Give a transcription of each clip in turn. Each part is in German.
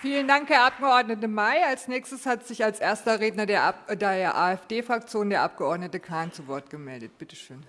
Vielen Dank, Herr Abg. May. Als nächstes hat sich als erster Redner der AfD-Fraktion der Abg. Kahn zu Wort gemeldet. Bitte schön.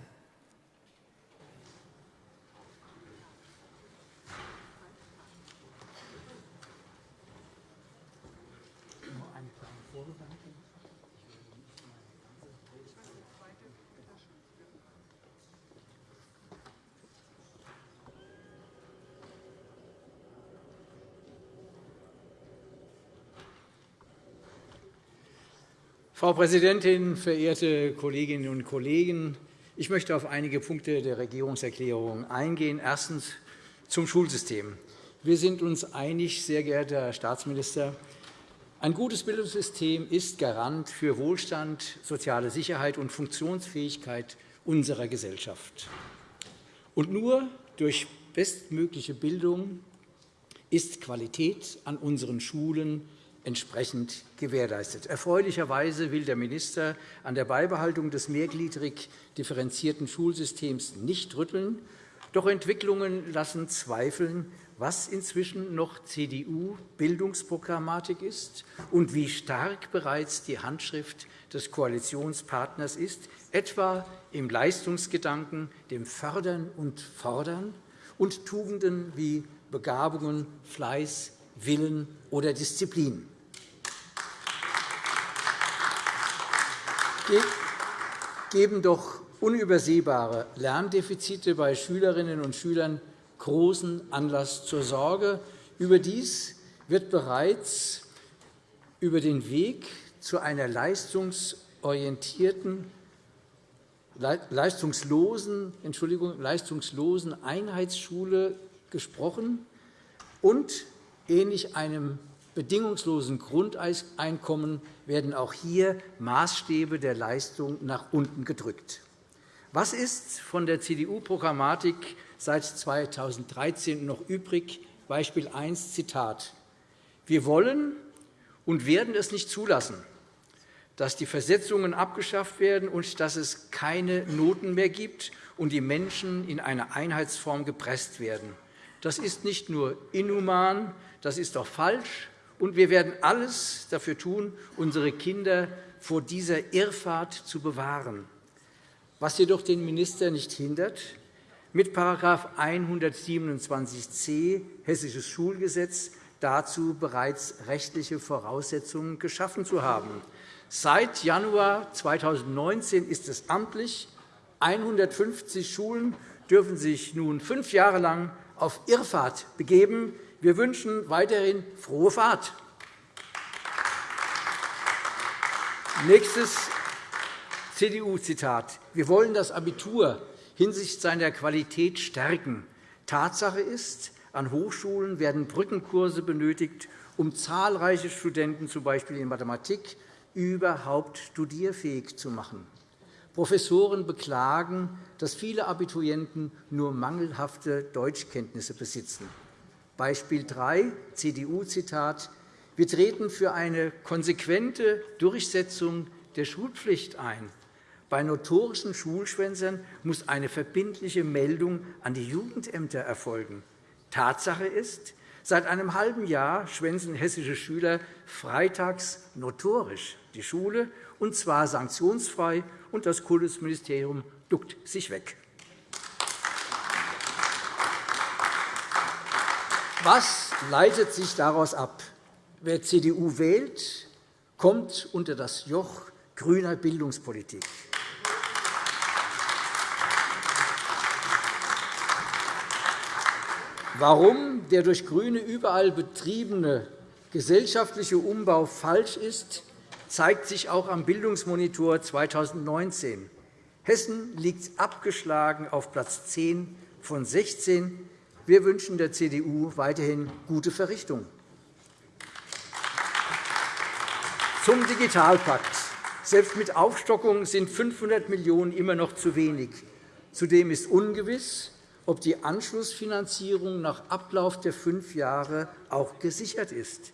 Frau Präsidentin, verehrte Kolleginnen und Kollegen! Ich möchte auf einige Punkte der Regierungserklärung eingehen. Erstens zum Schulsystem. Wir sind uns einig, sehr geehrter Herr Staatsminister. Ein gutes Bildungssystem ist Garant für Wohlstand, soziale Sicherheit und Funktionsfähigkeit unserer Gesellschaft. Und nur durch bestmögliche Bildung ist Qualität an unseren Schulen entsprechend gewährleistet. Erfreulicherweise will der Minister an der Beibehaltung des mehrgliedrig differenzierten Schulsystems nicht rütteln. Doch Entwicklungen lassen zweifeln, was inzwischen noch CDU-Bildungsprogrammatik ist und wie stark bereits die Handschrift des Koalitionspartners ist, etwa im Leistungsgedanken, dem Fördern und Fordern und Tugenden wie Begabungen, Fleiß, Willen oder Disziplin. Geben doch unübersehbare Lerndefizite bei Schülerinnen und Schülern großen Anlass zur Sorge. Überdies wird bereits über den Weg zu einer leistungsorientierten, leistungslosen, Entschuldigung, leistungslosen Einheitsschule gesprochen und ähnlich einem bedingungslosen Grundeinkommen werden auch hier Maßstäbe der Leistung nach unten gedrückt. Was ist von der CDU-Programmatik seit 2013 noch übrig? Beispiel 1, Zitat. Wir wollen und werden es nicht zulassen, dass die Versetzungen abgeschafft werden und dass es keine Noten mehr gibt und die Menschen in eine Einheitsform gepresst werden. Das ist nicht nur inhuman, das ist auch falsch, und wir werden alles dafür tun, unsere Kinder vor dieser Irrfahrt zu bewahren. Was jedoch den Minister nicht hindert, mit § 127c Hessisches Schulgesetz dazu bereits rechtliche Voraussetzungen geschaffen zu haben. Seit Januar 2019 ist es amtlich. 150 Schulen dürfen sich nun fünf Jahre lang auf Irrfahrt begeben. Wir wünschen weiterhin frohe Fahrt. Nächstes CDU-Zitat. Wir wollen das Abitur hinsichtlich seiner Qualität stärken. Tatsache ist, an Hochschulen werden Brückenkurse benötigt, um zahlreiche Studenten, z. B. in Mathematik, überhaupt studierfähig zu machen. Professoren beklagen, dass viele Abiturienten nur mangelhafte Deutschkenntnisse besitzen. Beispiel 3, CDU-Zitat. Wir treten für eine konsequente Durchsetzung der Schulpflicht ein. Bei notorischen Schulschwänzern muss eine verbindliche Meldung an die Jugendämter erfolgen. Tatsache ist, seit einem halben Jahr schwänzen hessische Schüler freitags notorisch die Schule, und zwar sanktionsfrei, und das Kultusministerium duckt sich weg. Was leitet sich daraus ab? Wer CDU wählt, kommt unter das Joch grüner Bildungspolitik. Warum der durch GRÜNE überall betriebene gesellschaftliche Umbau falsch ist, zeigt sich auch am Bildungsmonitor 2019. Hessen liegt abgeschlagen auf Platz 10 von 16 wir wünschen der CDU weiterhin gute Verrichtung. Zum Digitalpakt. Selbst mit Aufstockung sind 500 Millionen € immer noch zu wenig. Zudem ist ungewiss, ob die Anschlussfinanzierung nach Ablauf der fünf Jahre auch gesichert ist.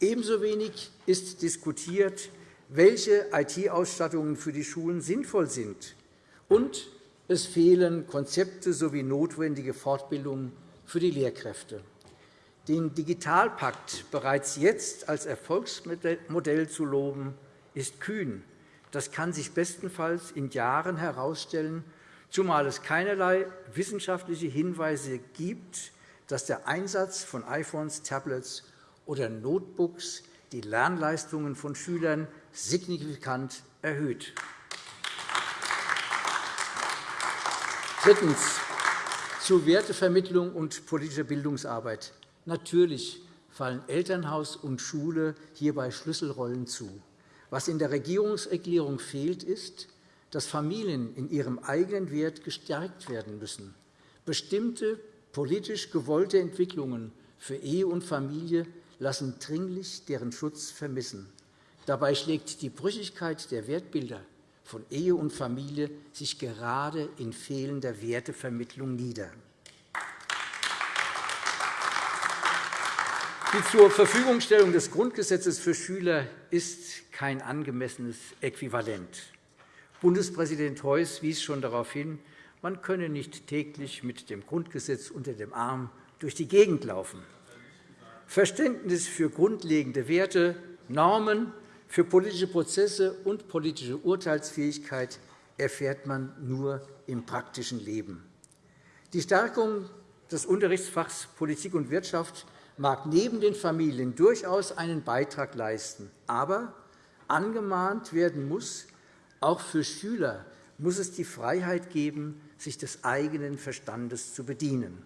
Ebenso wenig ist diskutiert, welche IT-Ausstattungen für die Schulen sinnvoll sind. Und es fehlen Konzepte sowie notwendige Fortbildungen für die Lehrkräfte. Den Digitalpakt bereits jetzt als Erfolgsmodell zu loben, ist kühn. Das kann sich bestenfalls in Jahren herausstellen, zumal es keinerlei wissenschaftliche Hinweise gibt, dass der Einsatz von iPhones, Tablets oder Notebooks die Lernleistungen von Schülern signifikant erhöht. Drittens. Zu Wertevermittlung und politischer Bildungsarbeit. Natürlich fallen Elternhaus und Schule hierbei Schlüsselrollen zu. Was in der Regierungserklärung fehlt, ist, dass Familien in ihrem eigenen Wert gestärkt werden müssen. Bestimmte politisch gewollte Entwicklungen für Ehe und Familie lassen dringlich deren Schutz vermissen. Dabei schlägt die Brüchigkeit der Wertbilder von Ehe und Familie sich gerade in fehlender Wertevermittlung nieder. Die zur Verfügungstellung des Grundgesetzes für Schüler ist kein angemessenes Äquivalent. Bundespräsident Heuss wies schon darauf hin, man könne nicht täglich mit dem Grundgesetz unter dem Arm durch die Gegend laufen. Verständnis für grundlegende Werte, Normen, für politische Prozesse und politische Urteilsfähigkeit erfährt man nur im praktischen Leben. Die Stärkung des Unterrichtsfachs Politik und Wirtschaft mag neben den Familien durchaus einen Beitrag leisten. Aber angemahnt werden muss, auch für Schüler muss es die Freiheit geben, sich des eigenen Verstandes zu bedienen.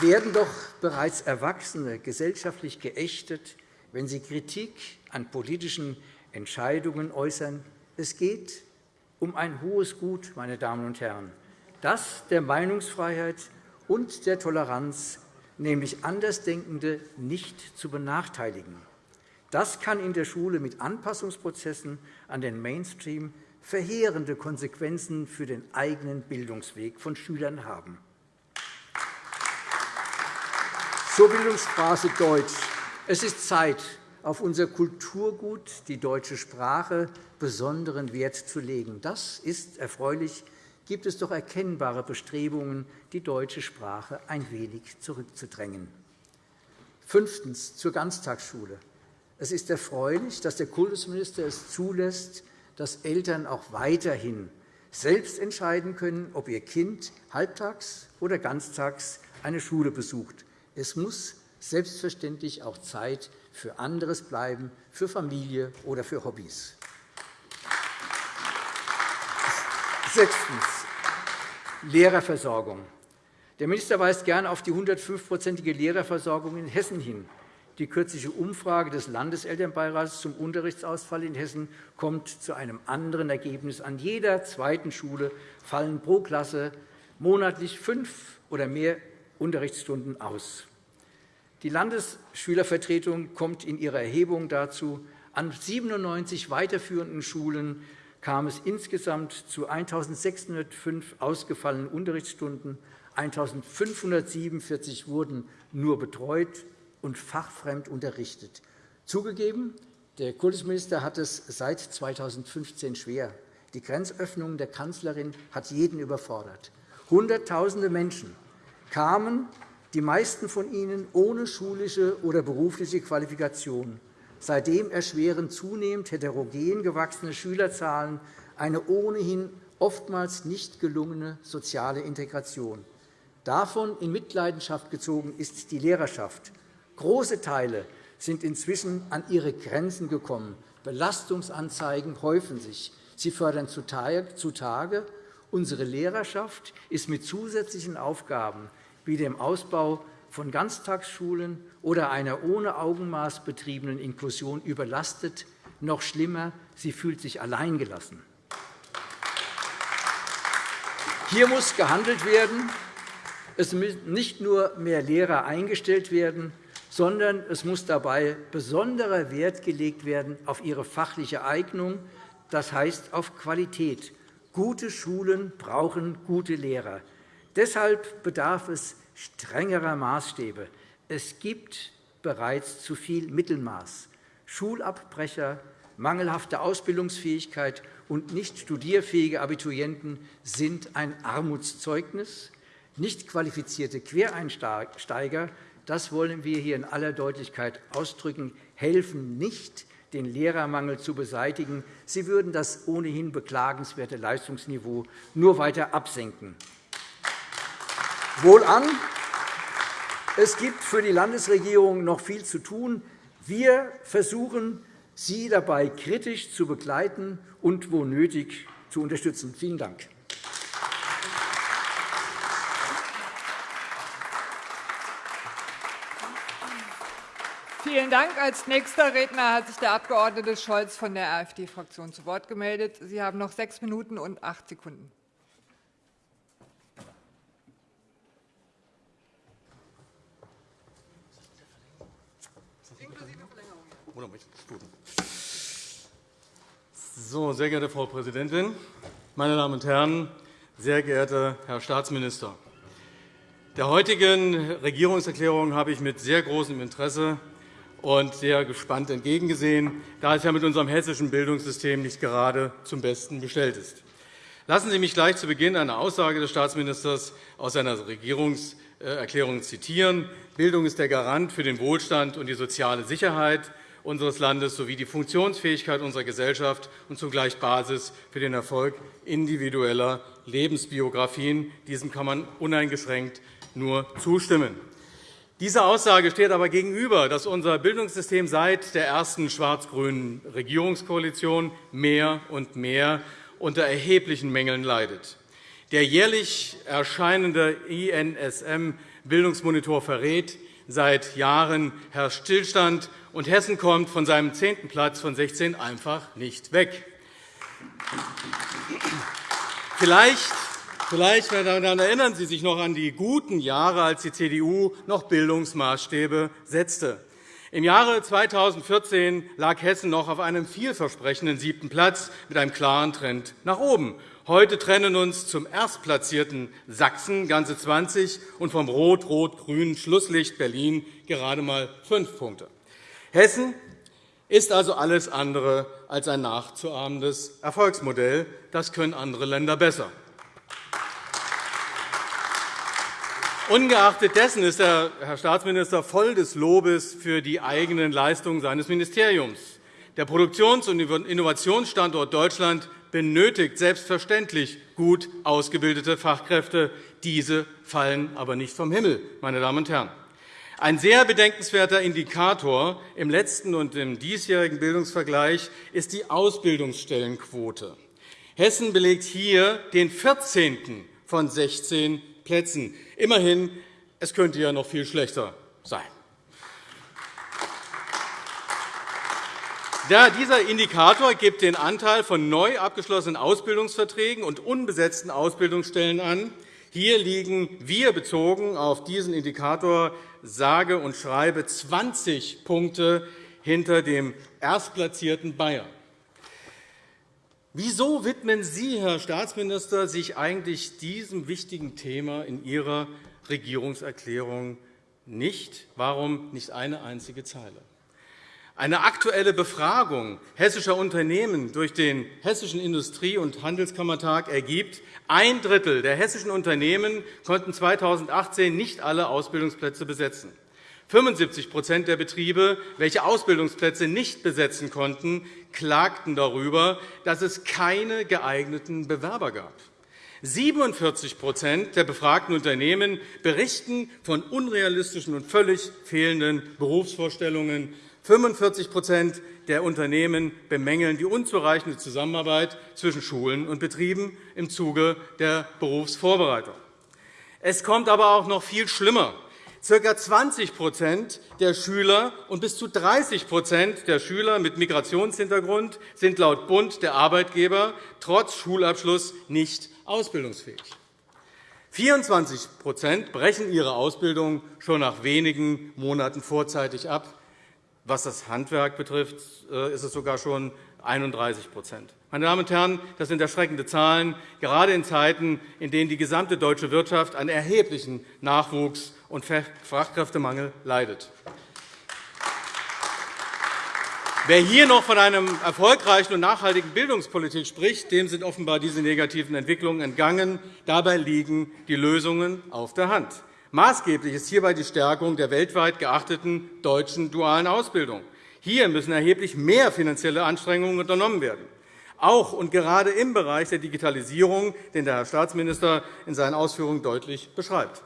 Werden doch bereits Erwachsene gesellschaftlich geächtet, wenn sie Kritik an politischen Entscheidungen äußern? Es geht um ein hohes Gut, meine Damen und Herren das der Meinungsfreiheit und der Toleranz, nämlich Andersdenkende nicht zu benachteiligen. Das kann in der Schule mit Anpassungsprozessen an den Mainstream verheerende Konsequenzen für den eigenen Bildungsweg von Schülern haben. Zur Bildungsstraße Deutsch. Es ist Zeit, auf unser Kulturgut, die deutsche Sprache, besonderen Wert zu legen. Das ist erfreulich gibt es doch erkennbare Bestrebungen, die deutsche Sprache ein wenig zurückzudrängen. Fünftens. Zur Ganztagsschule. Es ist erfreulich, dass der Kultusminister es zulässt, dass Eltern auch weiterhin selbst entscheiden können, ob ihr Kind halbtags oder ganztags eine Schule besucht. Es muss selbstverständlich auch Zeit für anderes bleiben, für Familie oder für Hobbys. Sechstens. Lehrerversorgung. Der Minister weist gern auf die 105-prozentige Lehrerversorgung in Hessen hin. Die kürzliche Umfrage des Landeselternbeirats zum Unterrichtsausfall in Hessen kommt zu einem anderen Ergebnis. An jeder zweiten Schule fallen pro Klasse monatlich fünf oder mehr Unterrichtsstunden aus. Die Landesschülervertretung kommt in ihrer Erhebung dazu, an 97 weiterführenden Schulen kam es insgesamt zu 1.605 ausgefallenen Unterrichtsstunden. 1.547 wurden nur betreut und fachfremd unterrichtet. Zugegeben, der Kultusminister hat es seit 2015 schwer. Die Grenzöffnung der Kanzlerin hat jeden überfordert. Hunderttausende Menschen kamen, die meisten von ihnen ohne schulische oder berufliche Qualifikation. Seitdem erschweren zunehmend heterogen gewachsene Schülerzahlen eine ohnehin oftmals nicht gelungene soziale Integration. Davon in Mitleidenschaft gezogen ist die Lehrerschaft. Große Teile sind inzwischen an ihre Grenzen gekommen. Belastungsanzeigen häufen sich. Sie fördern zutage. Unsere Lehrerschaft ist mit zusätzlichen Aufgaben wie dem Ausbau von Ganztagsschulen oder einer ohne Augenmaß betriebenen Inklusion überlastet. Noch schlimmer, sie fühlt sich alleingelassen. Hier muss gehandelt werden. Es müssen nicht nur mehr Lehrer eingestellt werden, sondern es muss dabei besonderer Wert gelegt werden auf ihre fachliche Eignung, das heißt auf Qualität. Gute Schulen brauchen gute Lehrer. Deshalb bedarf es strengerer Maßstäbe. Es gibt bereits zu viel Mittelmaß. Schulabbrecher, mangelhafte Ausbildungsfähigkeit und nicht studierfähige Abiturienten sind ein Armutszeugnis. nicht qualifizierte Quereinsteiger, das wollen wir hier in aller Deutlichkeit ausdrücken, helfen nicht, den Lehrermangel zu beseitigen. Sie würden das ohnehin beklagenswerte Leistungsniveau nur weiter absenken. Wohlan, es gibt für die Landesregierung noch viel zu tun. Wir versuchen, Sie dabei kritisch zu begleiten und, wo nötig, zu unterstützen. Vielen Dank. Vielen Dank. Als nächster Redner hat sich der Abg. Scholz von der AfD-Fraktion zu Wort gemeldet. Sie haben noch sechs Minuten und acht Sekunden. So, sehr geehrte Frau Präsidentin, meine Damen und Herren, sehr geehrter Herr Staatsminister! Der heutigen Regierungserklärung habe ich mit sehr großem Interesse und sehr gespannt entgegengesehen, da es ja mit unserem hessischen Bildungssystem nicht gerade zum Besten bestellt ist. Lassen Sie mich gleich zu Beginn eine Aussage des Staatsministers aus seiner Regierungserklärung zitieren. Bildung ist der Garant für den Wohlstand und die soziale Sicherheit unseres Landes sowie die Funktionsfähigkeit unserer Gesellschaft und zugleich Basis für den Erfolg individueller Lebensbiografien. Diesem kann man uneingeschränkt nur zustimmen. Dieser Aussage steht aber gegenüber, dass unser Bildungssystem seit der ersten schwarz-grünen Regierungskoalition mehr und mehr unter erheblichen Mängeln leidet. Der jährlich erscheinende INSM-Bildungsmonitor verrät, seit Jahren herrscht Stillstand, und Hessen kommt von seinem zehnten Platz von 16 einfach nicht weg. Vielleicht Vielleicht erinnern Sie sich noch an die guten Jahre, als die CDU noch Bildungsmaßstäbe setzte. Im Jahre 2014 lag Hessen noch auf einem vielversprechenden siebten Platz mit einem klaren Trend nach oben. Heute trennen uns zum erstplatzierten Sachsen ganze 20 und vom rot-rot-grünen Schlusslicht Berlin gerade einmal fünf Punkte. Hessen ist also alles andere als ein nachzuahmendes Erfolgsmodell. Das können andere Länder besser. Ungeachtet dessen ist der Herr Staatsminister voll des Lobes für die eigenen Leistungen seines Ministeriums. Der Produktions- und Innovationsstandort Deutschland benötigt selbstverständlich gut ausgebildete Fachkräfte. Diese fallen aber nicht vom Himmel. Meine Damen und Herren. Ein sehr bedenkenswerter Indikator im letzten und im diesjährigen Bildungsvergleich ist die Ausbildungsstellenquote. Hessen belegt hier den 14. von 16 Plätzen. Immerhin, es könnte ja noch viel schlechter sein. Dieser Indikator gibt den Anteil von neu abgeschlossenen Ausbildungsverträgen und unbesetzten Ausbildungsstellen an. Hier liegen wir bezogen auf diesen Indikator sage und schreibe 20 Punkte hinter dem erstplatzierten Bayern. Wieso widmen Sie, Herr Staatsminister, sich eigentlich diesem wichtigen Thema in Ihrer Regierungserklärung nicht? Warum nicht eine einzige Zeile? Eine aktuelle Befragung hessischer Unternehmen durch den Hessischen Industrie- und Handelskammertag ergibt, ein Drittel der hessischen Unternehmen konnten 2018 nicht alle Ausbildungsplätze besetzen. 75% der Betriebe, welche Ausbildungsplätze nicht besetzen konnten, klagten darüber, dass es keine geeigneten Bewerber gab. 47% der befragten Unternehmen berichten von unrealistischen und völlig fehlenden Berufsvorstellungen. 45% der Unternehmen bemängeln die unzureichende Zusammenarbeit zwischen Schulen und Betrieben im Zuge der Berufsvorbereitung. Es kommt aber auch noch viel schlimmer. Ca. 20% der Schüler und bis zu 30% der Schüler mit Migrationshintergrund sind laut Bund der Arbeitgeber trotz Schulabschluss nicht ausbildungsfähig. 24% brechen ihre Ausbildung schon nach wenigen Monaten vorzeitig ab. Was das Handwerk betrifft, äh, ist es sogar schon 31% Meine Damen und Herren, das sind erschreckende Zahlen, gerade in Zeiten, in denen die gesamte deutsche Wirtschaft einen erheblichen Nachwuchs- und Fachkräftemangel leidet. Wer hier noch von einer erfolgreichen und nachhaltigen Bildungspolitik spricht, dem sind offenbar diese negativen Entwicklungen entgangen. Dabei liegen die Lösungen auf der Hand. Maßgeblich ist hierbei die Stärkung der weltweit geachteten deutschen dualen Ausbildung. Hier müssen erheblich mehr finanzielle Anstrengungen unternommen werden, auch und gerade im Bereich der Digitalisierung, den der Herr Staatsminister in seinen Ausführungen deutlich beschreibt.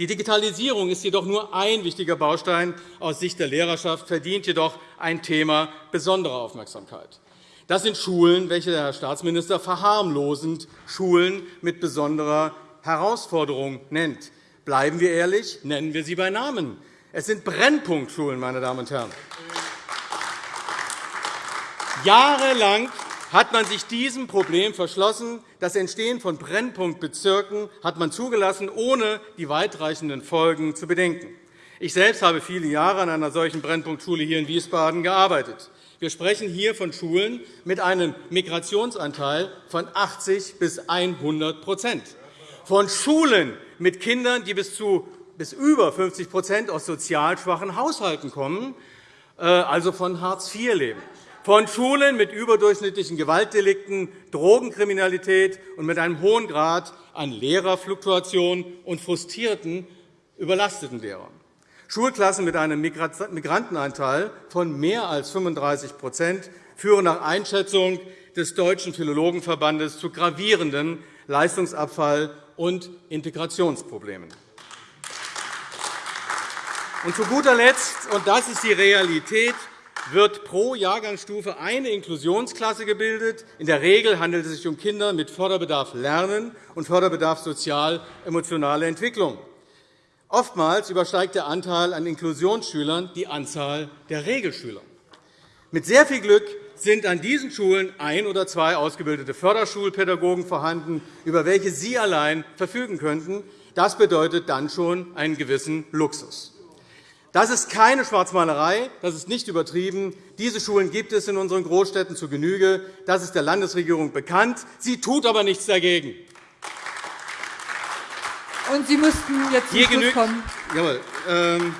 Die Digitalisierung ist jedoch nur ein wichtiger Baustein aus Sicht der Lehrerschaft, verdient jedoch ein Thema besonderer Aufmerksamkeit. Das sind Schulen, welche der Herr Staatsminister verharmlosend Schulen mit besonderer Herausforderung nennt. Bleiben wir ehrlich, nennen wir sie bei Namen. Es sind Brennpunktschulen, meine Damen und Herren. Jahrelang hat man sich diesem Problem verschlossen. Das Entstehen von Brennpunktbezirken hat man zugelassen, ohne die weitreichenden Folgen zu bedenken. Ich selbst habe viele Jahre an einer solchen Brennpunktschule hier in Wiesbaden gearbeitet. Wir sprechen hier von Schulen mit einem Migrationsanteil von 80 bis 100% von Schulen mit Kindern, die bis zu bis über 50% aus sozial schwachen Haushalten kommen, äh, also von Hartz IV leben von Schulen mit überdurchschnittlichen Gewaltdelikten, Drogenkriminalität und mit einem hohen Grad an Lehrerfluktuation und frustrierten, überlasteten Lehrern. Schulklassen mit einem Migrantenanteil von mehr als 35% führen nach Einschätzung des Deutschen Philologenverbandes zu gravierenden Leistungsabfall und Integrationsproblemen. Und zu guter Letzt, und das ist die Realität, wird pro Jahrgangsstufe eine Inklusionsklasse gebildet. In der Regel handelt es sich um Kinder mit Förderbedarf Lernen und Förderbedarf sozial-emotionale Entwicklung. Oftmals übersteigt der Anteil an Inklusionsschülern die Anzahl der Regelschüler. Mit sehr viel Glück sind an diesen Schulen ein oder zwei ausgebildete Förderschulpädagogen vorhanden, über welche Sie allein verfügen könnten. Das bedeutet dann schon einen gewissen Luxus. Das ist keine Schwarzmalerei, das ist nicht übertrieben. Diese Schulen gibt es in unseren Großstädten zu Genüge. Das ist der Landesregierung bekannt. Sie tut aber nichts dagegen. Und Sie müssten jetzt zum Schluss kommen. Jawohl. Ähm,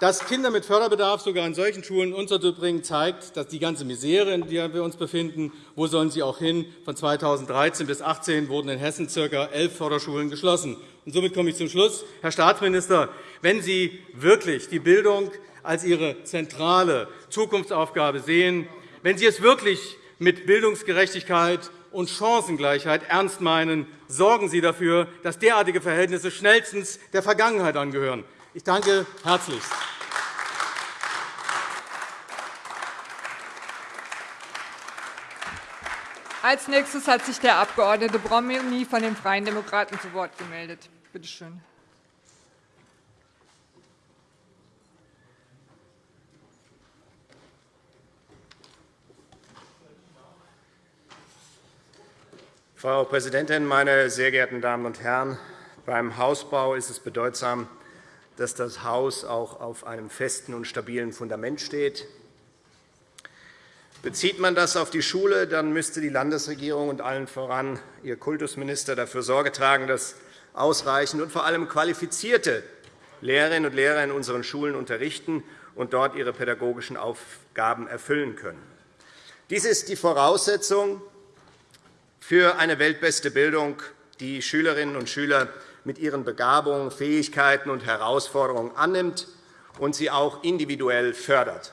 dass Kinder mit Förderbedarf sogar in solchen Schulen unterzubringen, zeigt, dass die ganze Misere, in der wir uns befinden, wo sollen sie auch hin? Von 2013 bis 2018 wurden in Hessen ca. elf Förderschulen geschlossen. Und somit komme ich zum Schluss. Herr Staatsminister, wenn Sie wirklich die Bildung als Ihre zentrale Zukunftsaufgabe sehen, wenn Sie es wirklich mit Bildungsgerechtigkeit und Chancengleichheit ernst meinen, sorgen Sie dafür, dass derartige Verhältnisse schnellstens der Vergangenheit angehören. Ich danke herzlich. Als nächstes hat sich der Abg. Bromley von den Freien Demokraten zu Wort gemeldet. Bitte schön. Frau Präsidentin, meine sehr geehrten Damen und Herren! Beim Hausbau ist es bedeutsam, dass das Haus auch auf einem festen und stabilen Fundament steht. Bezieht man das auf die Schule, dann müsste die Landesregierung und allen voran ihr Kultusminister dafür Sorge tragen, dass ausreichend und vor allem qualifizierte Lehrerinnen und Lehrer in unseren Schulen unterrichten und dort ihre pädagogischen Aufgaben erfüllen können. Dies ist die Voraussetzung für eine weltbeste Bildung, die Schülerinnen und Schüler mit ihren Begabungen, Fähigkeiten und Herausforderungen annimmt und sie auch individuell fördert.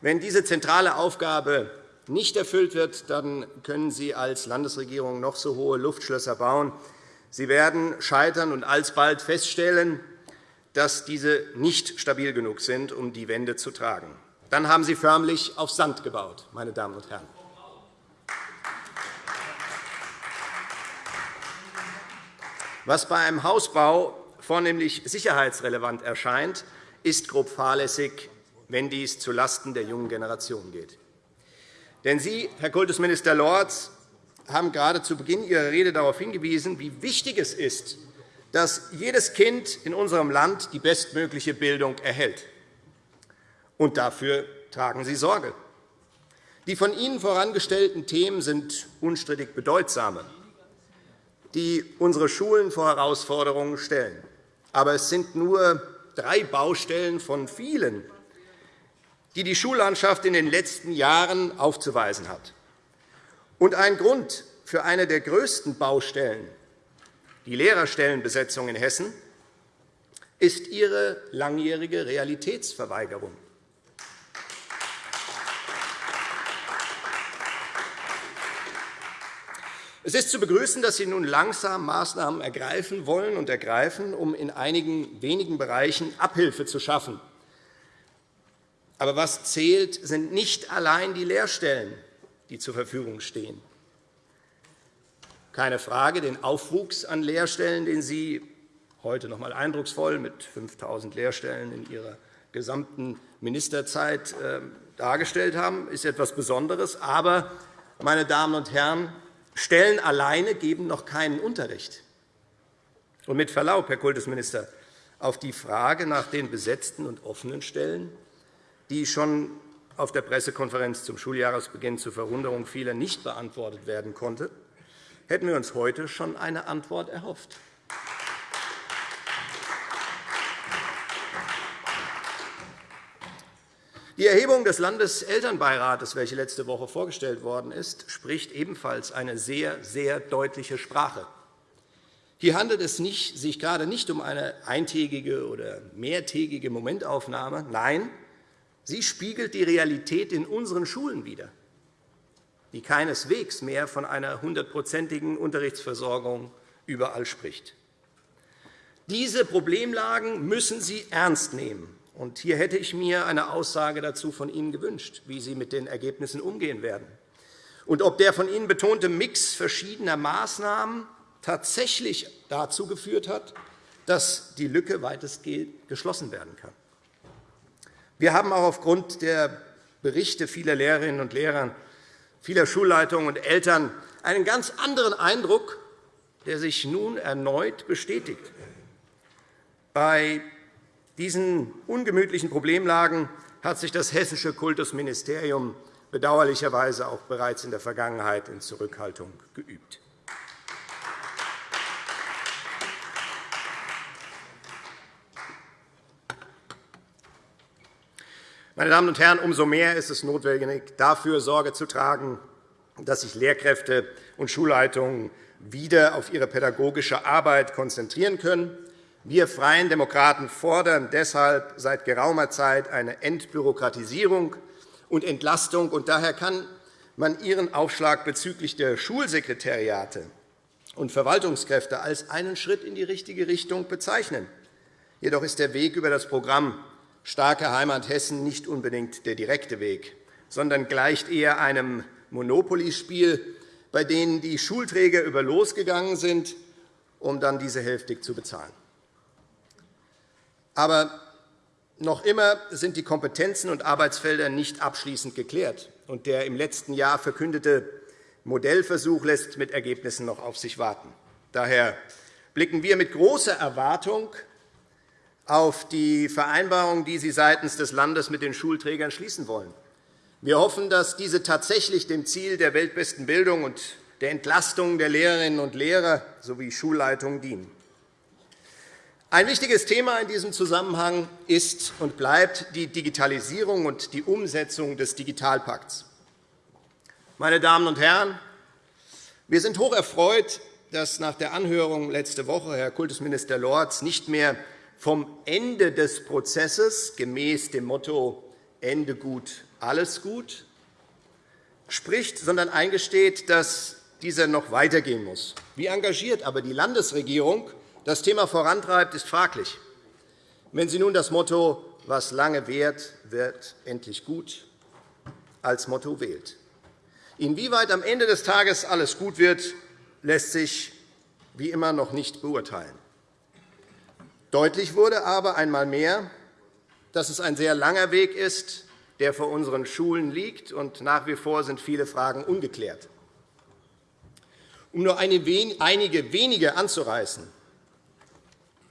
Wenn diese zentrale Aufgabe nicht erfüllt wird, dann können Sie als Landesregierung noch so hohe Luftschlösser bauen. Sie werden scheitern und alsbald feststellen, dass diese nicht stabil genug sind, um die Wende zu tragen. Dann haben Sie förmlich auf Sand gebaut, meine Damen und Herren. Was bei einem Hausbau vornehmlich sicherheitsrelevant erscheint, ist grob fahrlässig, wenn dies zulasten der jungen Generation geht. Denn Sie, Herr Kultusminister Lorz, haben gerade zu Beginn Ihrer Rede darauf hingewiesen, wie wichtig es ist, dass jedes Kind in unserem Land die bestmögliche Bildung erhält. Und dafür tragen Sie Sorge. Die von Ihnen vorangestellten Themen sind unstrittig bedeutsame die unsere Schulen vor Herausforderungen stellen. Aber es sind nur drei Baustellen von vielen, die die Schullandschaft in den letzten Jahren aufzuweisen hat. Und ein Grund für eine der größten Baustellen, die Lehrerstellenbesetzung in Hessen, ist ihre langjährige Realitätsverweigerung. Es ist zu begrüßen, dass Sie nun langsam Maßnahmen ergreifen wollen und ergreifen, um in einigen wenigen Bereichen Abhilfe zu schaffen. Aber was zählt, sind nicht allein die Lehrstellen, die zur Verfügung stehen. Keine Frage, den Aufwuchs an Lehrstellen, den Sie heute noch einmal eindrucksvoll mit 5.000 Lehrstellen in Ihrer gesamten Ministerzeit äh, dargestellt haben, ist etwas Besonderes. Aber, meine Damen und Herren, Stellen alleine geben noch keinen Unterricht. Und mit Verlaub, Herr Kultusminister, auf die Frage nach den besetzten und offenen Stellen, die schon auf der Pressekonferenz zum Schuljahresbeginn zur Verwunderung vieler nicht beantwortet werden konnte, hätten wir uns heute schon eine Antwort erhofft. Die Erhebung des Landeselternbeirates, welche letzte Woche vorgestellt worden ist, spricht ebenfalls eine sehr, sehr deutliche Sprache. Hier handelt es sich gerade nicht um eine eintägige oder mehrtägige Momentaufnahme. Nein, sie spiegelt die Realität in unseren Schulen wider, die keineswegs mehr von einer hundertprozentigen Unterrichtsversorgung überall spricht. Diese Problemlagen müssen Sie ernst nehmen. Und hier hätte ich mir eine Aussage dazu von Ihnen gewünscht, wie Sie mit den Ergebnissen umgehen werden und ob der von Ihnen betonte Mix verschiedener Maßnahmen tatsächlich dazu geführt hat, dass die Lücke weitestgehend geschlossen werden kann. Wir haben auch aufgrund der Berichte vieler Lehrerinnen und Lehrer, vieler Schulleitungen und Eltern einen ganz anderen Eindruck, der sich nun erneut bestätigt. Bei diesen ungemütlichen Problemlagen hat sich das hessische Kultusministerium bedauerlicherweise auch bereits in der Vergangenheit in Zurückhaltung geübt. Meine Damen und Herren, umso mehr ist es notwendig, dafür Sorge zu tragen, dass sich Lehrkräfte und Schulleitungen wieder auf ihre pädagogische Arbeit konzentrieren können wir Freien Demokraten fordern deshalb seit geraumer Zeit eine Entbürokratisierung und Entlastung. Und daher kann man Ihren Aufschlag bezüglich der Schulsekretariate und Verwaltungskräfte als einen Schritt in die richtige Richtung bezeichnen. Jedoch ist der Weg über das Programm Starke Heimat Hessen nicht unbedingt der direkte Weg, sondern gleicht eher einem Monopoly-Spiel, bei dem die Schulträger über losgegangen sind, um dann diese hälftig zu bezahlen. Aber noch immer sind die Kompetenzen und Arbeitsfelder nicht abschließend geklärt. Und der im letzten Jahr verkündete Modellversuch lässt mit Ergebnissen noch auf sich warten. Daher blicken wir mit großer Erwartung auf die Vereinbarung, die Sie seitens des Landes mit den Schulträgern schließen wollen. Wir hoffen, dass diese tatsächlich dem Ziel der weltbesten Bildung und der Entlastung der Lehrerinnen und Lehrer sowie Schulleitungen dienen. Ein wichtiges Thema in diesem Zusammenhang ist und bleibt die Digitalisierung und die Umsetzung des Digitalpakts. Meine Damen und Herren, wir sind hoch erfreut, dass nach der Anhörung letzte Woche Herr Kultusminister Lorz nicht mehr vom Ende des Prozesses gemäß dem Motto Ende gut, alles gut spricht, sondern eingesteht, dass dieser noch weitergehen muss. Wie engagiert aber die Landesregierung das Thema vorantreibt, ist fraglich. Wenn Sie nun das Motto »Was lange währt, wird endlich gut« als Motto wählt. Inwieweit am Ende des Tages alles gut wird, lässt sich wie immer noch nicht beurteilen. Deutlich wurde aber einmal mehr, dass es ein sehr langer Weg ist, der vor unseren Schulen liegt, und nach wie vor sind viele Fragen ungeklärt. Um nur einige wenige anzureißen,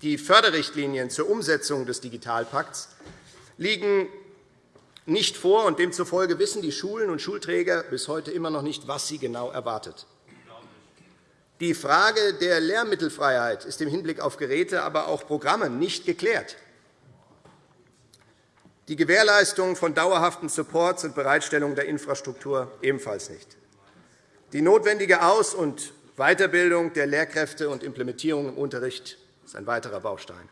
die Förderrichtlinien zur Umsetzung des Digitalpakts liegen nicht vor, und demzufolge wissen die Schulen und Schulträger bis heute immer noch nicht, was sie genau erwartet. Die Frage der Lehrmittelfreiheit ist im Hinblick auf Geräte, aber auch Programme nicht geklärt. Die Gewährleistung von dauerhaften Supports und Bereitstellung der Infrastruktur ebenfalls nicht. Die notwendige Aus- und Weiterbildung der Lehrkräfte und Implementierung im Unterricht ist ein weiterer Baustein.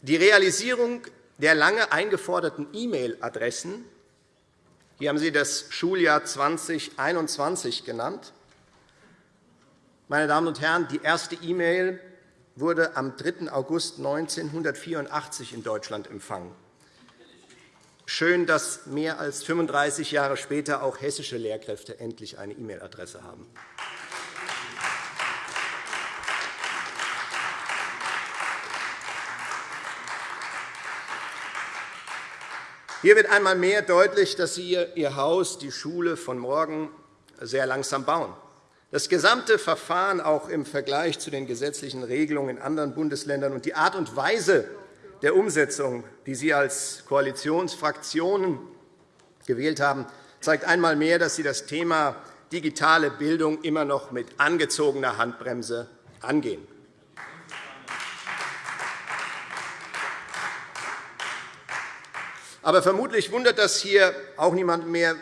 Die Realisierung der lange eingeforderten E-Mail-Adressen hier haben Sie das Schuljahr 2021 genannt. Meine Damen und Herren, die erste E-Mail wurde am 3. August 1984 in Deutschland empfangen. Schön, dass mehr als 35 Jahre später auch hessische Lehrkräfte endlich eine E-Mail-Adresse haben. Hier wird einmal mehr deutlich, dass Sie Ihr Haus, die Schule von morgen, sehr langsam bauen. Das gesamte Verfahren, auch im Vergleich zu den gesetzlichen Regelungen in anderen Bundesländern, und die Art und Weise der Umsetzung, die Sie als Koalitionsfraktionen gewählt haben, zeigt einmal mehr, dass Sie das Thema digitale Bildung immer noch mit angezogener Handbremse angehen. Aber vermutlich wundert das hier auch niemand mehr,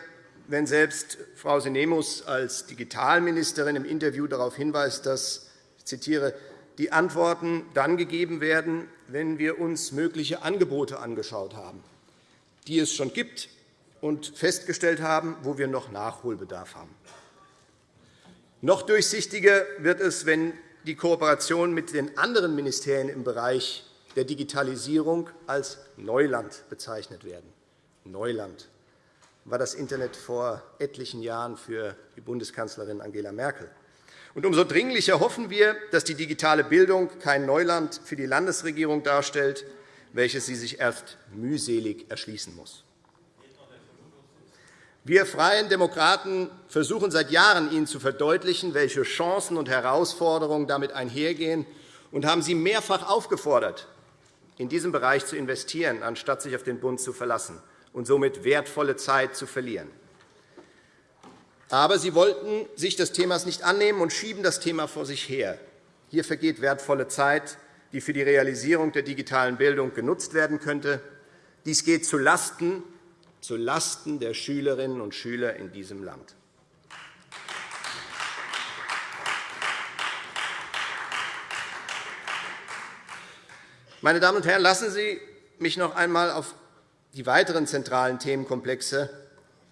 wenn selbst Frau Sinemus als Digitalministerin im Interview darauf hinweist, dass ich zitiere, die Antworten dann gegeben werden, wenn wir uns mögliche Angebote angeschaut haben, die es schon gibt, und festgestellt haben, wo wir noch Nachholbedarf haben. Noch durchsichtiger wird es, wenn die Kooperation mit den anderen Ministerien im Bereich der Digitalisierung als Neuland bezeichnet werden. Neuland war das Internet vor etlichen Jahren für die Bundeskanzlerin Angela Merkel. Und umso dringlicher hoffen wir, dass die digitale Bildung kein Neuland für die Landesregierung darstellt, welches sie sich erst mühselig erschließen muss. Wir Freien Demokraten versuchen seit Jahren, Ihnen zu verdeutlichen, welche Chancen und Herausforderungen damit einhergehen, und haben Sie mehrfach aufgefordert, in diesem Bereich zu investieren, anstatt sich auf den Bund zu verlassen und somit wertvolle Zeit zu verlieren. Aber Sie wollten sich des Themas nicht annehmen und schieben das Thema vor sich her. Hier vergeht wertvolle Zeit, die für die Realisierung der digitalen Bildung genutzt werden könnte. Dies geht zulasten, zulasten der Schülerinnen und Schüler in diesem Land. Meine Damen und Herren, lassen Sie mich noch einmal auf die weiteren zentralen Themenkomplexe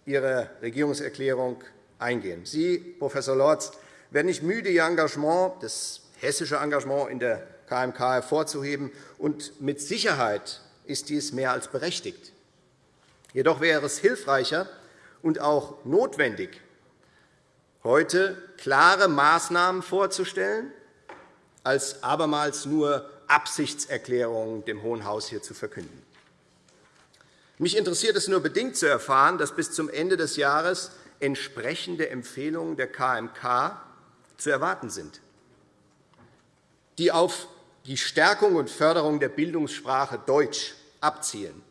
Ihrer Regierungserklärung eingehen. Sie, Prof. Lorz, werden nicht müde, Ihr Engagement, das hessische Engagement in der KMK hervorzuheben. Und mit Sicherheit ist dies mehr als berechtigt. Jedoch wäre es hilfreicher und auch notwendig, heute klare Maßnahmen vorzustellen, als abermals nur Absichtserklärungen dem Hohen Haus hier zu verkünden. Mich interessiert es nur bedingt zu erfahren, dass bis zum Ende des Jahres entsprechende Empfehlungen der KMK zu erwarten sind, die auf die Stärkung und Förderung der Bildungssprache Deutsch abzielen.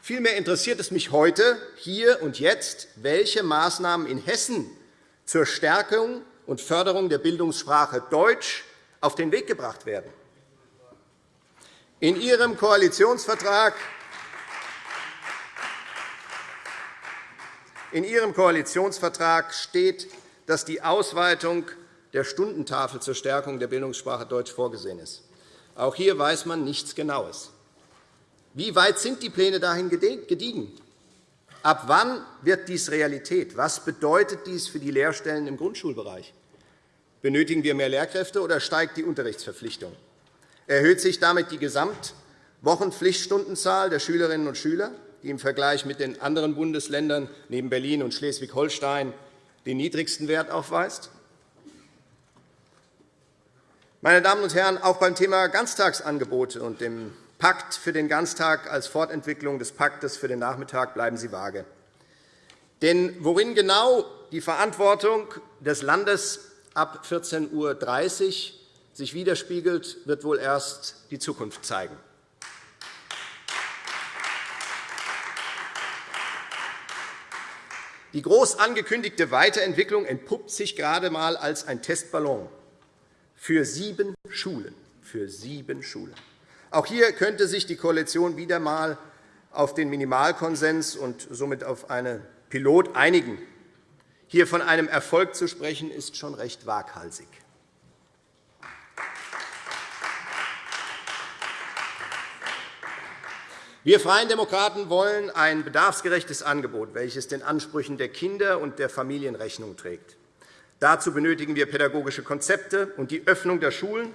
Vielmehr interessiert es mich heute, hier und jetzt, welche Maßnahmen in Hessen zur Stärkung und Förderung der Bildungssprache Deutsch auf den Weg gebracht werden. In Ihrem Koalitionsvertrag In Ihrem Koalitionsvertrag steht, dass die Ausweitung der Stundentafel zur Stärkung der Bildungssprache Deutsch vorgesehen ist. Auch hier weiß man nichts Genaues. Wie weit sind die Pläne dahin gediegen? Ab wann wird dies Realität? Was bedeutet dies für die Lehrstellen im Grundschulbereich? Benötigen wir mehr Lehrkräfte, oder steigt die Unterrichtsverpflichtung? Erhöht sich damit die Gesamtwochenpflichtstundenzahl der Schülerinnen und Schüler? die im Vergleich mit den anderen Bundesländern neben Berlin und Schleswig-Holstein den niedrigsten Wert aufweist? Meine Damen und Herren, auch beim Thema Ganztagsangebote und dem Pakt für den Ganztag als Fortentwicklung des Paktes für den Nachmittag bleiben Sie vage. Denn worin genau die Verantwortung des Landes ab 14.30 Uhr sich widerspiegelt, wird wohl erst die Zukunft zeigen. Die groß angekündigte Weiterentwicklung entpuppt sich gerade einmal als ein Testballon für sieben Schulen. Für sieben Schulen. Auch hier könnte sich die Koalition wieder einmal auf den Minimalkonsens und somit auf eine Pilot einigen. Hier von einem Erfolg zu sprechen, ist schon recht waghalsig. Wir Freien Demokraten wollen ein bedarfsgerechtes Angebot, welches den Ansprüchen der Kinder und der Familien Rechnung trägt. Dazu benötigen wir pädagogische Konzepte und die Öffnung der Schulen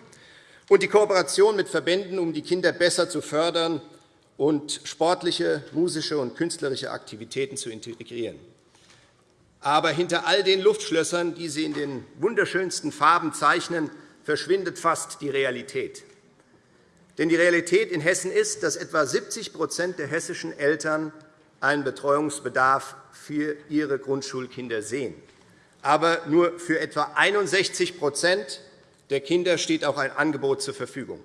und die Kooperation mit Verbänden, um die Kinder besser zu fördern und sportliche, musische und künstlerische Aktivitäten zu integrieren. Aber hinter all den Luftschlössern, die Sie in den wunderschönsten Farben zeichnen, verschwindet fast die Realität. Denn die Realität in Hessen ist, dass etwa 70% der hessischen Eltern einen Betreuungsbedarf für ihre Grundschulkinder sehen. Aber nur für etwa 61% der Kinder steht auch ein Angebot zur Verfügung.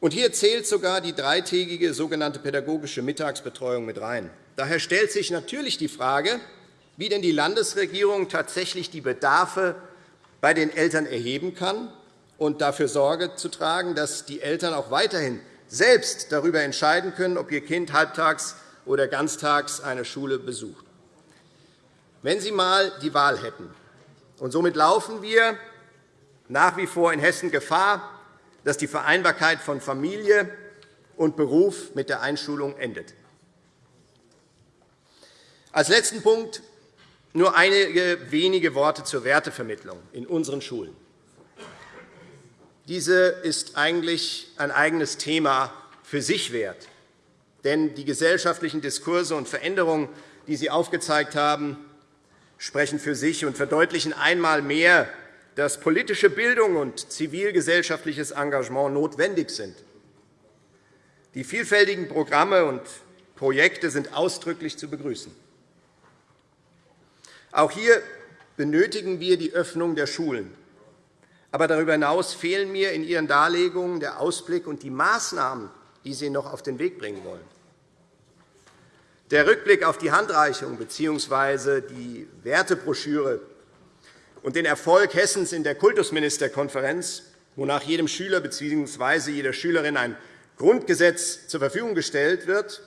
Und hier zählt sogar die dreitägige sogenannte pädagogische Mittagsbetreuung mit rein. Daher stellt sich natürlich die Frage, wie denn die Landesregierung tatsächlich die Bedarfe bei den Eltern erheben kann und dafür Sorge zu tragen, dass die Eltern auch weiterhin selbst darüber entscheiden können, ob ihr Kind halbtags oder ganztags eine Schule besucht. Wenn Sie einmal die Wahl hätten, und somit laufen wir nach wie vor in Hessen Gefahr, dass die Vereinbarkeit von Familie und Beruf mit der Einschulung endet. Als letzten Punkt nur einige wenige Worte zur Wertevermittlung in unseren Schulen. Diese ist eigentlich ein eigenes Thema für sich wert. Denn die gesellschaftlichen Diskurse und Veränderungen, die Sie aufgezeigt haben, sprechen für sich und verdeutlichen einmal mehr, dass politische Bildung und zivilgesellschaftliches Engagement notwendig sind. Die vielfältigen Programme und Projekte sind ausdrücklich zu begrüßen. Auch hier benötigen wir die Öffnung der Schulen. Aber darüber hinaus fehlen mir in Ihren Darlegungen der Ausblick und die Maßnahmen, die Sie noch auf den Weg bringen wollen. Der Rückblick auf die Handreichung bzw. die Wertebroschüre und den Erfolg Hessens in der Kultusministerkonferenz, wonach jedem Schüler bzw. jeder Schülerin ein Grundgesetz zur Verfügung gestellt wird,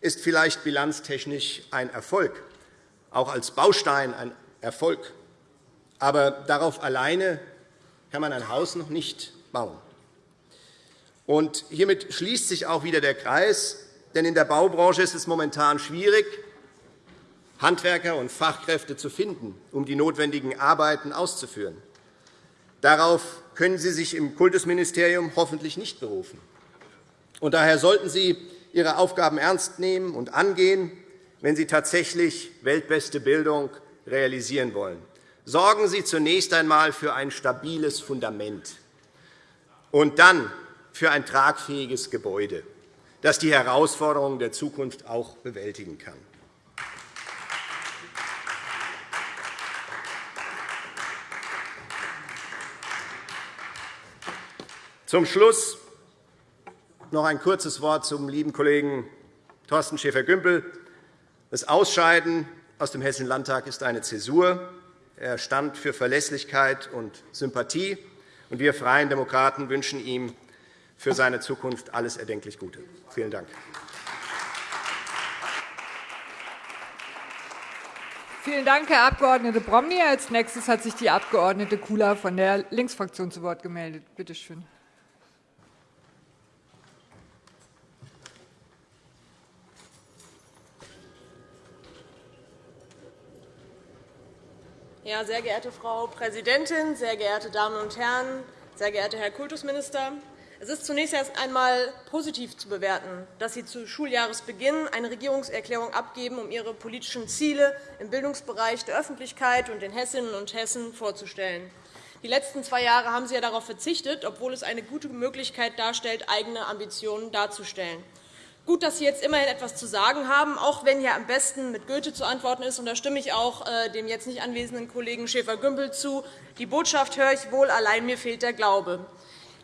ist vielleicht bilanztechnisch ein Erfolg, auch als Baustein ein Erfolg. Aber darauf alleine kann man ein Haus noch nicht bauen. Und hiermit schließt sich auch wieder der Kreis, denn in der Baubranche ist es momentan schwierig, Handwerker und Fachkräfte zu finden, um die notwendigen Arbeiten auszuführen. Darauf können Sie sich im Kultusministerium hoffentlich nicht berufen. Und daher sollten Sie Ihre Aufgaben ernst nehmen und angehen, wenn Sie tatsächlich weltbeste Bildung realisieren wollen. Sorgen Sie zunächst einmal für ein stabiles Fundament und dann für ein tragfähiges Gebäude, das die Herausforderungen der Zukunft auch bewältigen kann. Zum Schluss noch ein kurzes Wort zum lieben Kollegen Thorsten Schäfer-Gümbel. Das Ausscheiden aus dem Hessischen Landtag ist eine Zäsur. Er stand für Verlässlichkeit und Sympathie. Und wir Freien Demokraten wünschen ihm für seine Zukunft alles erdenklich Gute. Vielen Dank. Vielen Dank, Herr Abg. Bromley. Als nächstes hat sich die Abg. Kula von der Linksfraktion zu Wort gemeldet. Bitte schön. Sehr geehrte Frau Präsidentin, sehr geehrte Damen und Herren, sehr geehrter Herr Kultusminister! Es ist zunächst erst einmal positiv zu bewerten, dass Sie zu Schuljahresbeginn eine Regierungserklärung abgeben, um Ihre politischen Ziele im Bildungsbereich der Öffentlichkeit und den Hessinnen und Hessen vorzustellen. Die letzten zwei Jahre haben Sie ja darauf verzichtet, obwohl es eine gute Möglichkeit darstellt, eigene Ambitionen darzustellen. Gut, dass Sie jetzt immerhin etwas zu sagen haben, auch wenn hier am besten mit Goethe zu antworten ist. Und da stimme ich auch äh, dem jetzt nicht anwesenden Kollegen Schäfer-Gümbel zu. Die Botschaft höre ich wohl, allein mir fehlt der Glaube.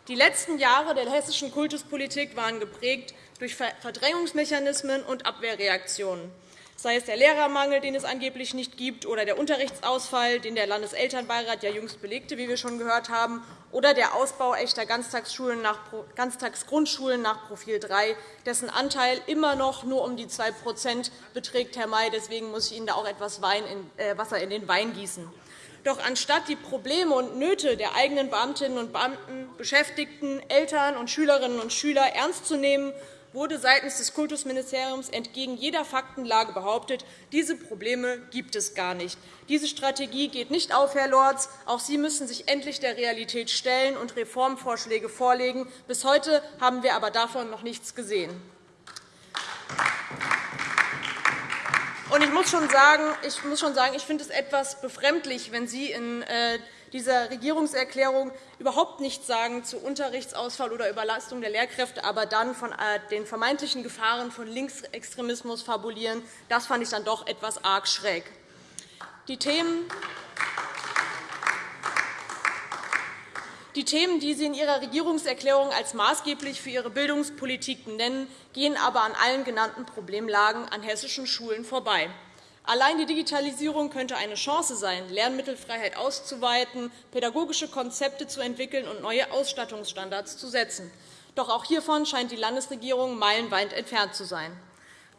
Die letzten Jahre der hessischen Kultuspolitik waren geprägt durch Verdrängungsmechanismen und Abwehrreaktionen. Sei es der Lehrermangel, den es angeblich nicht gibt, oder der Unterrichtsausfall, den der Landeselternbeirat ja jüngst belegte, wie wir schon gehört haben, oder der Ausbau echter Ganztagsschulen nach, Ganztagsgrundschulen nach Profil 3, dessen Anteil immer noch nur um die 2% beträgt, Herr May. Deswegen muss ich Ihnen da auch etwas äh, Wasser in den Wein gießen. Doch anstatt die Probleme und Nöte der eigenen Beamtinnen und Beamten, Beschäftigten, Eltern und Schülerinnen und Schüler ernst zu nehmen wurde seitens des Kultusministeriums entgegen jeder Faktenlage behauptet, diese Probleme gibt es gar nicht. Diese Strategie geht nicht auf, Herr Lorz. Auch Sie müssen sich endlich der Realität stellen und Reformvorschläge vorlegen. Bis heute haben wir aber davon noch nichts gesehen. Ich muss schon sagen, ich, finde es etwas befremdlich, wenn Sie in äh, dieser Regierungserklärung überhaupt nichts sagen zu Unterrichtsausfall oder Überlastung der Lehrkräfte, aber dann von äh, den vermeintlichen Gefahren von Linksextremismus fabulieren. Das fand ich dann doch etwas arg schräg. Die Themen, Die Themen, die Sie in Ihrer Regierungserklärung als maßgeblich für Ihre Bildungspolitik nennen, gehen aber an allen genannten Problemlagen an hessischen Schulen vorbei. Allein die Digitalisierung könnte eine Chance sein, Lernmittelfreiheit auszuweiten, pädagogische Konzepte zu entwickeln und neue Ausstattungsstandards zu setzen. Doch auch hiervon scheint die Landesregierung meilenweit entfernt zu sein.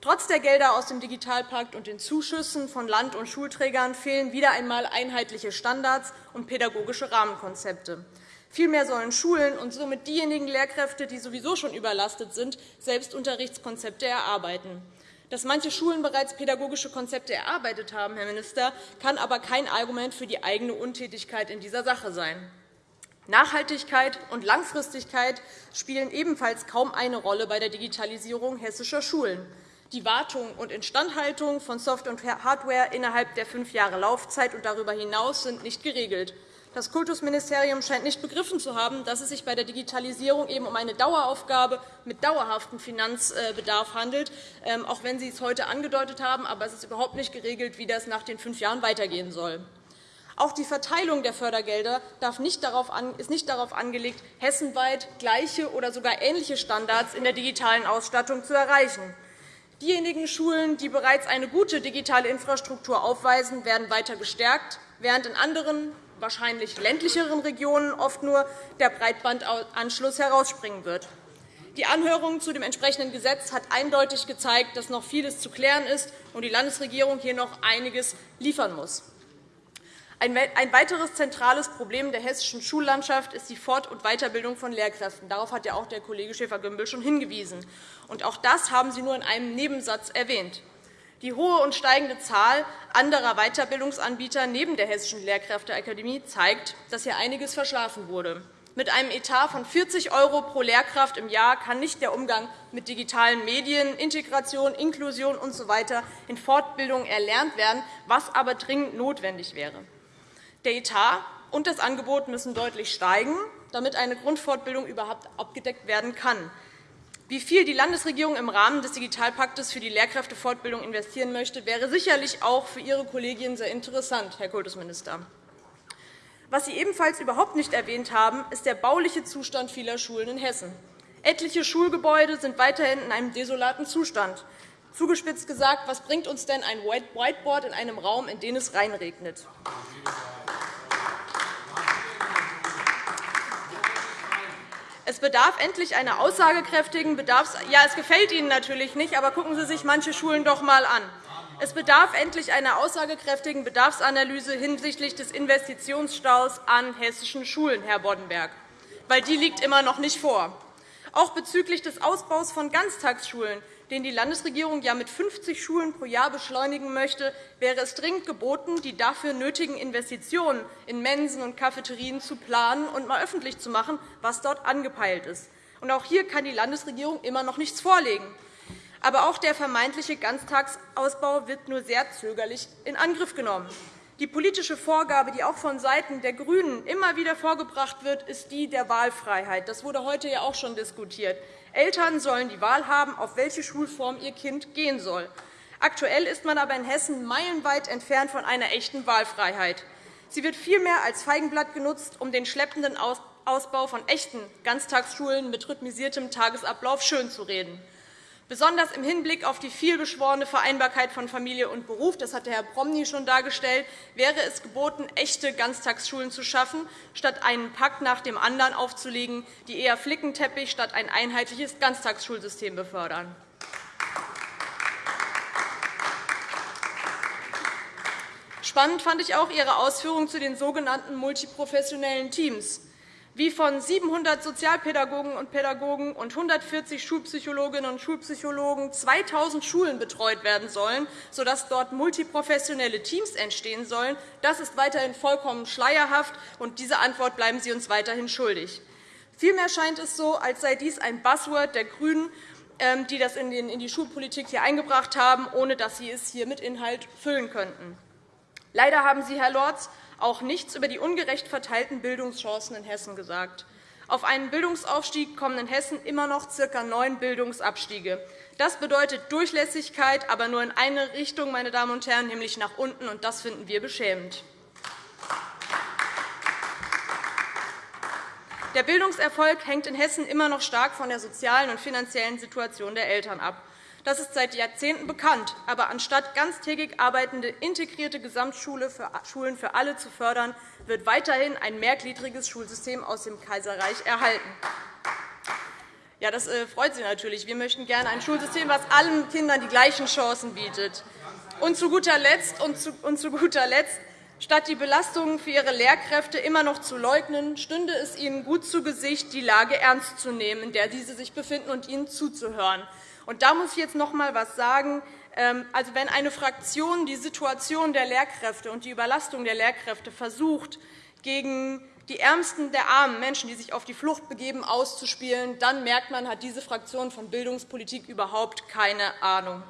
Trotz der Gelder aus dem Digitalpakt und den Zuschüssen von Land- und Schulträgern fehlen wieder einmal einheitliche Standards und pädagogische Rahmenkonzepte. Vielmehr sollen Schulen und somit diejenigen Lehrkräfte, die sowieso schon überlastet sind, selbst Unterrichtskonzepte erarbeiten. Dass manche Schulen bereits pädagogische Konzepte erarbeitet haben, Herr Minister, kann aber kein Argument für die eigene Untätigkeit in dieser Sache sein. Nachhaltigkeit und Langfristigkeit spielen ebenfalls kaum eine Rolle bei der Digitalisierung hessischer Schulen. Die Wartung und Instandhaltung von Software und Hardware innerhalb der fünf Jahre Laufzeit und darüber hinaus sind nicht geregelt. Das Kultusministerium scheint nicht begriffen zu haben, dass es sich bei der Digitalisierung eben um eine Daueraufgabe mit dauerhaftem Finanzbedarf handelt, ähm, auch wenn Sie es heute angedeutet haben. Aber es ist überhaupt nicht geregelt, wie das nach den fünf Jahren weitergehen soll. Auch die Verteilung der Fördergelder ist nicht darauf angelegt, hessenweit gleiche oder sogar ähnliche Standards in der digitalen Ausstattung zu erreichen. Diejenigen Schulen, die bereits eine gute digitale Infrastruktur aufweisen, werden weiter gestärkt, während in anderen wahrscheinlich ländlicheren Regionen oft nur der Breitbandanschluss herausspringen wird. Die Anhörung zu dem entsprechenden Gesetz hat eindeutig gezeigt, dass noch vieles zu klären ist und die Landesregierung hier noch einiges liefern muss. Ein weiteres zentrales Problem der hessischen Schullandschaft ist die Fort- und Weiterbildung von Lehrkräften. Darauf hat ja auch der Kollege Schäfer-Gümbel schon hingewiesen. auch das haben Sie nur in einem Nebensatz erwähnt. Die hohe und steigende Zahl anderer Weiterbildungsanbieter neben der Hessischen Lehrkräfteakademie zeigt, dass hier einiges verschlafen wurde. Mit einem Etat von 40 € pro Lehrkraft im Jahr kann nicht der Umgang mit digitalen Medien, Integration, Inklusion usw. In Fortbildung erlernt werden, was aber dringend notwendig wäre. Der Etat und das Angebot müssen deutlich steigen, damit eine Grundfortbildung überhaupt abgedeckt werden kann. Wie viel die Landesregierung im Rahmen des Digitalpakts für die Lehrkräftefortbildung investieren möchte, wäre sicherlich auch für Ihre Kollegin sehr interessant, Herr Kultusminister. Was Sie ebenfalls überhaupt nicht erwähnt haben, ist der bauliche Zustand vieler Schulen in Hessen. Etliche Schulgebäude sind weiterhin in einem desolaten Zustand. Zugespitzt gesagt, was bringt uns denn ein Whiteboard in einem Raum, in den es reinregnet? Es bedarf endlich einer aussagekräftigen Bedarfs Ja, es gefällt Ihnen natürlich nicht, aber gucken Sie sich manche Schulen doch einmal an. Es bedarf endlich einer aussagekräftigen Bedarfsanalyse hinsichtlich des Investitionsstaus an hessischen Schulen, Herr Boddenberg, weil die liegt immer noch nicht vor. Auch bezüglich des Ausbaus von Ganztagsschulen den die Landesregierung ja mit 50 Schulen pro Jahr beschleunigen möchte, wäre es dringend geboten, die dafür nötigen Investitionen in Mensen und Cafeterien zu planen und einmal öffentlich zu machen, was dort angepeilt ist. Auch hier kann die Landesregierung immer noch nichts vorlegen. Aber auch der vermeintliche Ganztagsausbau wird nur sehr zögerlich in Angriff genommen. Die politische Vorgabe, die auch von Seiten der GRÜNEN immer wieder vorgebracht wird, ist die der Wahlfreiheit. Das wurde heute ja auch schon diskutiert. Eltern sollen die Wahl haben, auf welche Schulform ihr Kind gehen soll. Aktuell ist man aber in Hessen meilenweit entfernt von einer echten Wahlfreiheit. Sie wird vielmehr als Feigenblatt genutzt, um den schleppenden Ausbau von echten Ganztagsschulen mit rhythmisiertem Tagesablauf schönzureden. Besonders im Hinblick auf die vielbeschworene Vereinbarkeit von Familie und Beruf, das hat Herr Promny schon dargestellt, wäre es geboten, echte Ganztagsschulen zu schaffen, statt einen Pakt nach dem anderen aufzulegen, die eher Flickenteppich statt ein einheitliches Ganztagsschulsystem befördern. Spannend fand ich auch Ihre Ausführungen zu den sogenannten multiprofessionellen Teams wie von 700 Sozialpädagogen und Pädagogen und 140 Schulpsychologinnen und Schulpsychologen 2.000 Schulen betreut werden sollen, sodass dort multiprofessionelle Teams entstehen sollen, das ist weiterhin vollkommen schleierhaft, und diese Antwort bleiben Sie uns weiterhin schuldig. Vielmehr scheint es so, als sei dies ein Buzzword der GRÜNEN, ähm, die das in die Schulpolitik hier eingebracht haben, ohne dass sie es hier mit Inhalt füllen könnten. Leider haben Sie, Herr Lorz, auch nichts über die ungerecht verteilten Bildungschancen in Hessen gesagt. Auf einen Bildungsaufstieg kommen in Hessen immer noch ca. neun Bildungsabstiege. Das bedeutet Durchlässigkeit, aber nur in eine Richtung, meine Damen und Herren, nämlich nach unten, und das finden wir beschämend. Der Bildungserfolg hängt in Hessen immer noch stark von der sozialen und finanziellen Situation der Eltern ab. Das ist seit Jahrzehnten bekannt. Aber anstatt ganztägig arbeitende integrierte Gesamtschulen für alle zu fördern, wird weiterhin ein mehrgliedriges Schulsystem aus dem Kaiserreich erhalten. Ja, das äh, freut Sie natürlich. Wir möchten gerne ein Schulsystem, das allen Kindern die gleichen Chancen bietet. Und zu guter Letzt, und zu, und zu guter Letzt Statt die Belastungen für ihre Lehrkräfte immer noch zu leugnen, stünde es ihnen gut zu Gesicht, die Lage ernst zu nehmen, in der diese sich befinden, und ihnen zuzuhören. Und da muss ich jetzt noch einmal etwas sagen. Ähm, also, wenn eine Fraktion die Situation der Lehrkräfte und die Überlastung der Lehrkräfte versucht, gegen die Ärmsten der armen Menschen, die sich auf die Flucht begeben, auszuspielen, dann merkt man, hat diese Fraktion von Bildungspolitik überhaupt keine Ahnung.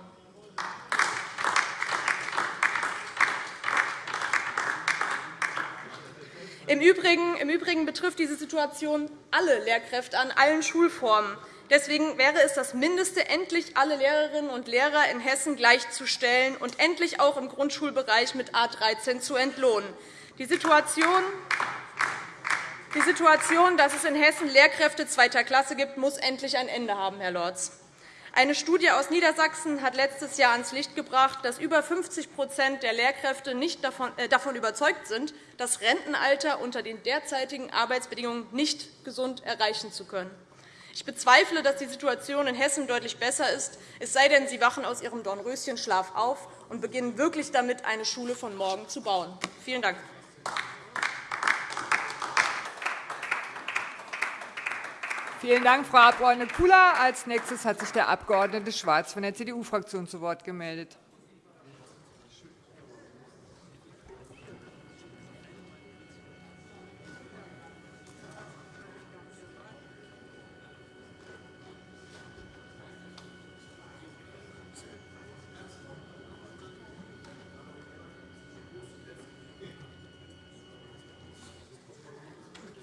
Im Übrigen, Im Übrigen betrifft diese Situation alle Lehrkräfte an allen Schulformen. Deswegen wäre es das Mindeste, endlich alle Lehrerinnen und Lehrer in Hessen gleichzustellen und endlich auch im Grundschulbereich mit A 13 zu entlohnen. Die Situation, die Situation, dass es in Hessen Lehrkräfte zweiter Klasse gibt, muss endlich ein Ende haben, Herr Lorz. Eine Studie aus Niedersachsen hat letztes Jahr ans Licht gebracht, dass über 50% der Lehrkräfte nicht äh, davon überzeugt sind, das Rentenalter unter den derzeitigen Arbeitsbedingungen nicht gesund erreichen zu können. Ich bezweifle, dass die Situation in Hessen deutlich besser ist, es sei denn, Sie wachen aus Ihrem Dornröschenschlaf auf und beginnen wirklich damit, eine Schule von morgen zu bauen. Vielen Dank. Vielen Dank, Frau Abg. Kula. Als nächstes hat sich der Abg. Schwarz von der CDU-Fraktion zu Wort gemeldet.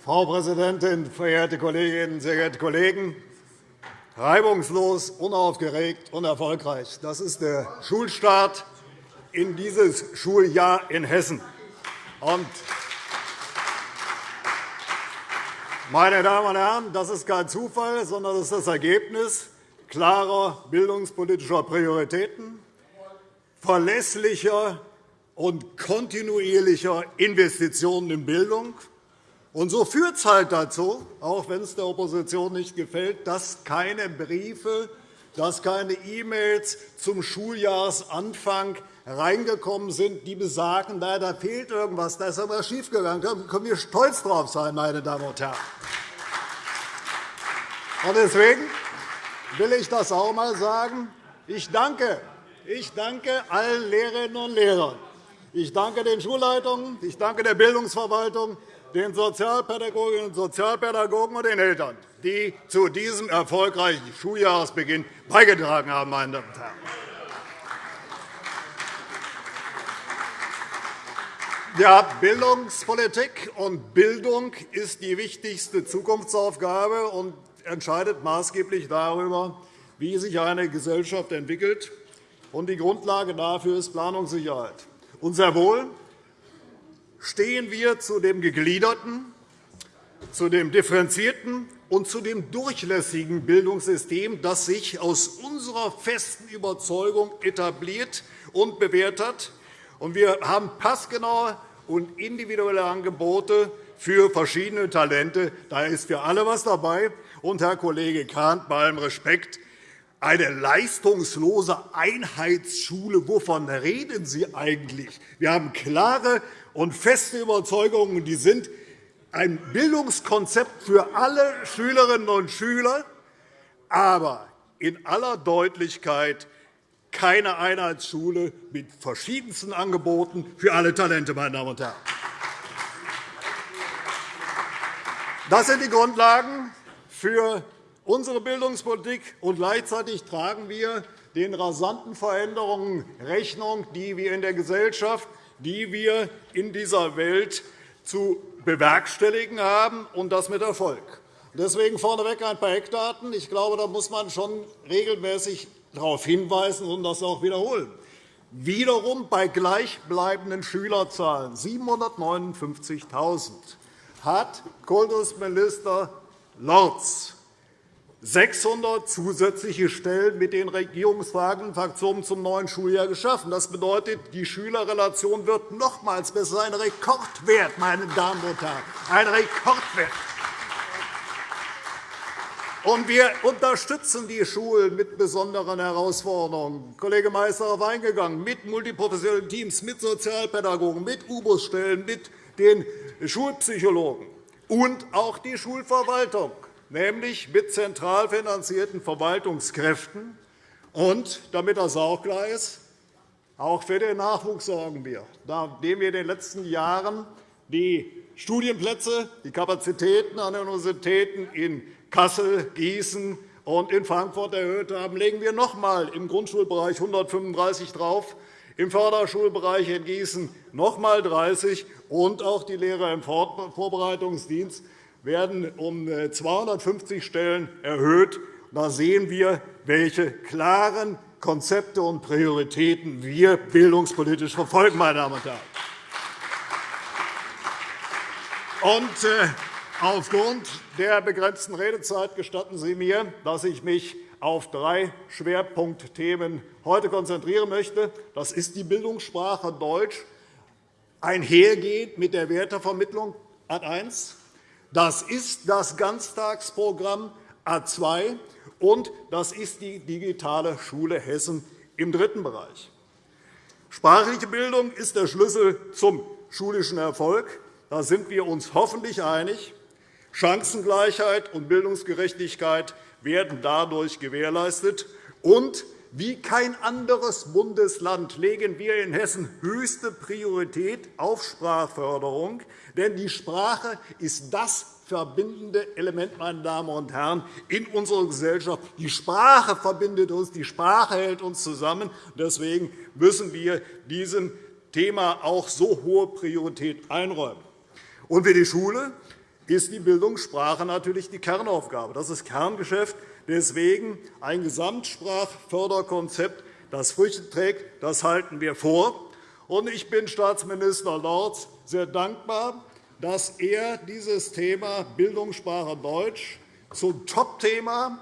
Frau Präsidentin, verehrte Kolleginnen, sehr geehrte Kollegen! Reibungslos, unaufgeregt und erfolgreich. Das ist der Schulstart in dieses Schuljahr in Hessen. Meine Damen und Herren, das ist kein Zufall, sondern das ist das Ergebnis klarer bildungspolitischer Prioritäten, verlässlicher und kontinuierlicher Investitionen in Bildung und so führt es halt dazu, auch wenn es der Opposition nicht gefällt, dass keine Briefe, dass keine E-Mails zum Schuljahresanfang reingekommen sind, die besagen, da, fehlt irgendwas, da ist etwas schiefgegangen. Da können wir stolz drauf sein, meine Damen und Herren. Deswegen will ich das auch einmal sagen. Ich danke, ich danke allen Lehrerinnen und Lehrern. Ich danke den Schulleitungen, ich danke der Bildungsverwaltung, den Sozialpädagoginnen und Sozialpädagogen und den Eltern, die zu diesem erfolgreichen Schuljahresbeginn beigetragen haben. Meine Damen und Herren. Ja, Bildungspolitik und Bildung ist die wichtigste Zukunftsaufgabe und entscheidet maßgeblich darüber, wie sich eine Gesellschaft entwickelt. Die Grundlage dafür ist Planungssicherheit. Und sehr wohl stehen wir zu dem gegliederten, zu dem differenzierten und zu dem durchlässigen Bildungssystem, das sich aus unserer festen Überzeugung etabliert und bewährt hat. Wir haben passgenaue und individuelle Angebote für verschiedene Talente. Da ist für alle etwas dabei. Und, Herr Kollege Kahn, bei allem Respekt, eine leistungslose Einheitsschule, wovon reden Sie eigentlich? Wir haben klare und feste Überzeugungen, die sind ein Bildungskonzept für alle Schülerinnen und Schüler, aber in aller Deutlichkeit keine Einheitsschule mit verschiedensten Angeboten für alle Talente. Meine Damen und Herren. Das sind die Grundlagen für unsere Bildungspolitik, und gleichzeitig tragen wir den rasanten Veränderungen Rechnung, die wir in der Gesellschaft, die wir in dieser Welt zu bewerkstelligen haben, und das mit Erfolg. Deswegen vorneweg ein paar Eckdaten. Ich glaube, da muss man schon regelmäßig darauf hinweisen und das auch wiederholen. Wiederum bei gleichbleibenden Schülerzahlen 759.000 hat Kultusminister Lorz 600 zusätzliche Stellen mit den regierungsfragenden Fraktionen zum neuen Schuljahr geschaffen. Das bedeutet, die Schülerrelation wird nochmals besser. Ein Rekordwert, meine Damen und Herren, ein Rekordwert. Und wir unterstützen die Schulen mit besonderen Herausforderungen. Kollege Meister darauf eingegangen, mit multiprofessionellen Teams, mit Sozialpädagogen, mit U-Bus-Stellen, mit den Schulpsychologen und auch die Schulverwaltung nämlich mit zentral finanzierten Verwaltungskräften. Und damit das auch klar ist, auch für den Nachwuchs sorgen wir, nachdem wir in den letzten Jahren die Studienplätze, die Kapazitäten an den Universitäten in Kassel, Gießen und in Frankfurt erhöht haben, legen wir noch einmal im Grundschulbereich 135 drauf, im Förderschulbereich in Gießen noch einmal 30 und auch die Lehrer im Vorbereitungsdienst werden um 250 äh, Stellen erhöht. Da sehen wir, welche klaren Konzepte und Prioritäten wir bildungspolitisch verfolgen. Meine Damen und Herren. Und, äh, aufgrund der begrenzten Redezeit gestatten Sie mir, dass ich mich auf drei Schwerpunktthemen heute konzentrieren möchte. Das ist die Bildungssprache Deutsch, einhergehend mit der Wertevermittlung Ad 1, das ist das Ganztagsprogramm A 2 und das ist die digitale Schule Hessen im dritten Bereich. Sprachliche Bildung ist der Schlüssel zum schulischen Erfolg. Da sind wir uns hoffentlich einig. Chancengleichheit und Bildungsgerechtigkeit werden dadurch gewährleistet. Und wie kein anderes Bundesland legen wir in Hessen höchste Priorität auf Sprachförderung. Denn die Sprache ist das verbindende Element, meine Damen und Herren, in unserer Gesellschaft. Die Sprache verbindet uns, die Sprache hält uns zusammen. Deswegen müssen wir diesem Thema auch so hohe Priorität einräumen. Und für die Schule ist die Bildungssprache natürlich die Kernaufgabe. Das ist Kerngeschäft. Deswegen ein Gesamtsprachförderkonzept, das Früchte trägt, das halten wir vor. Ich bin Staatsminister Lorz sehr dankbar, dass er dieses Thema Bildungssprache Deutsch zum Topthema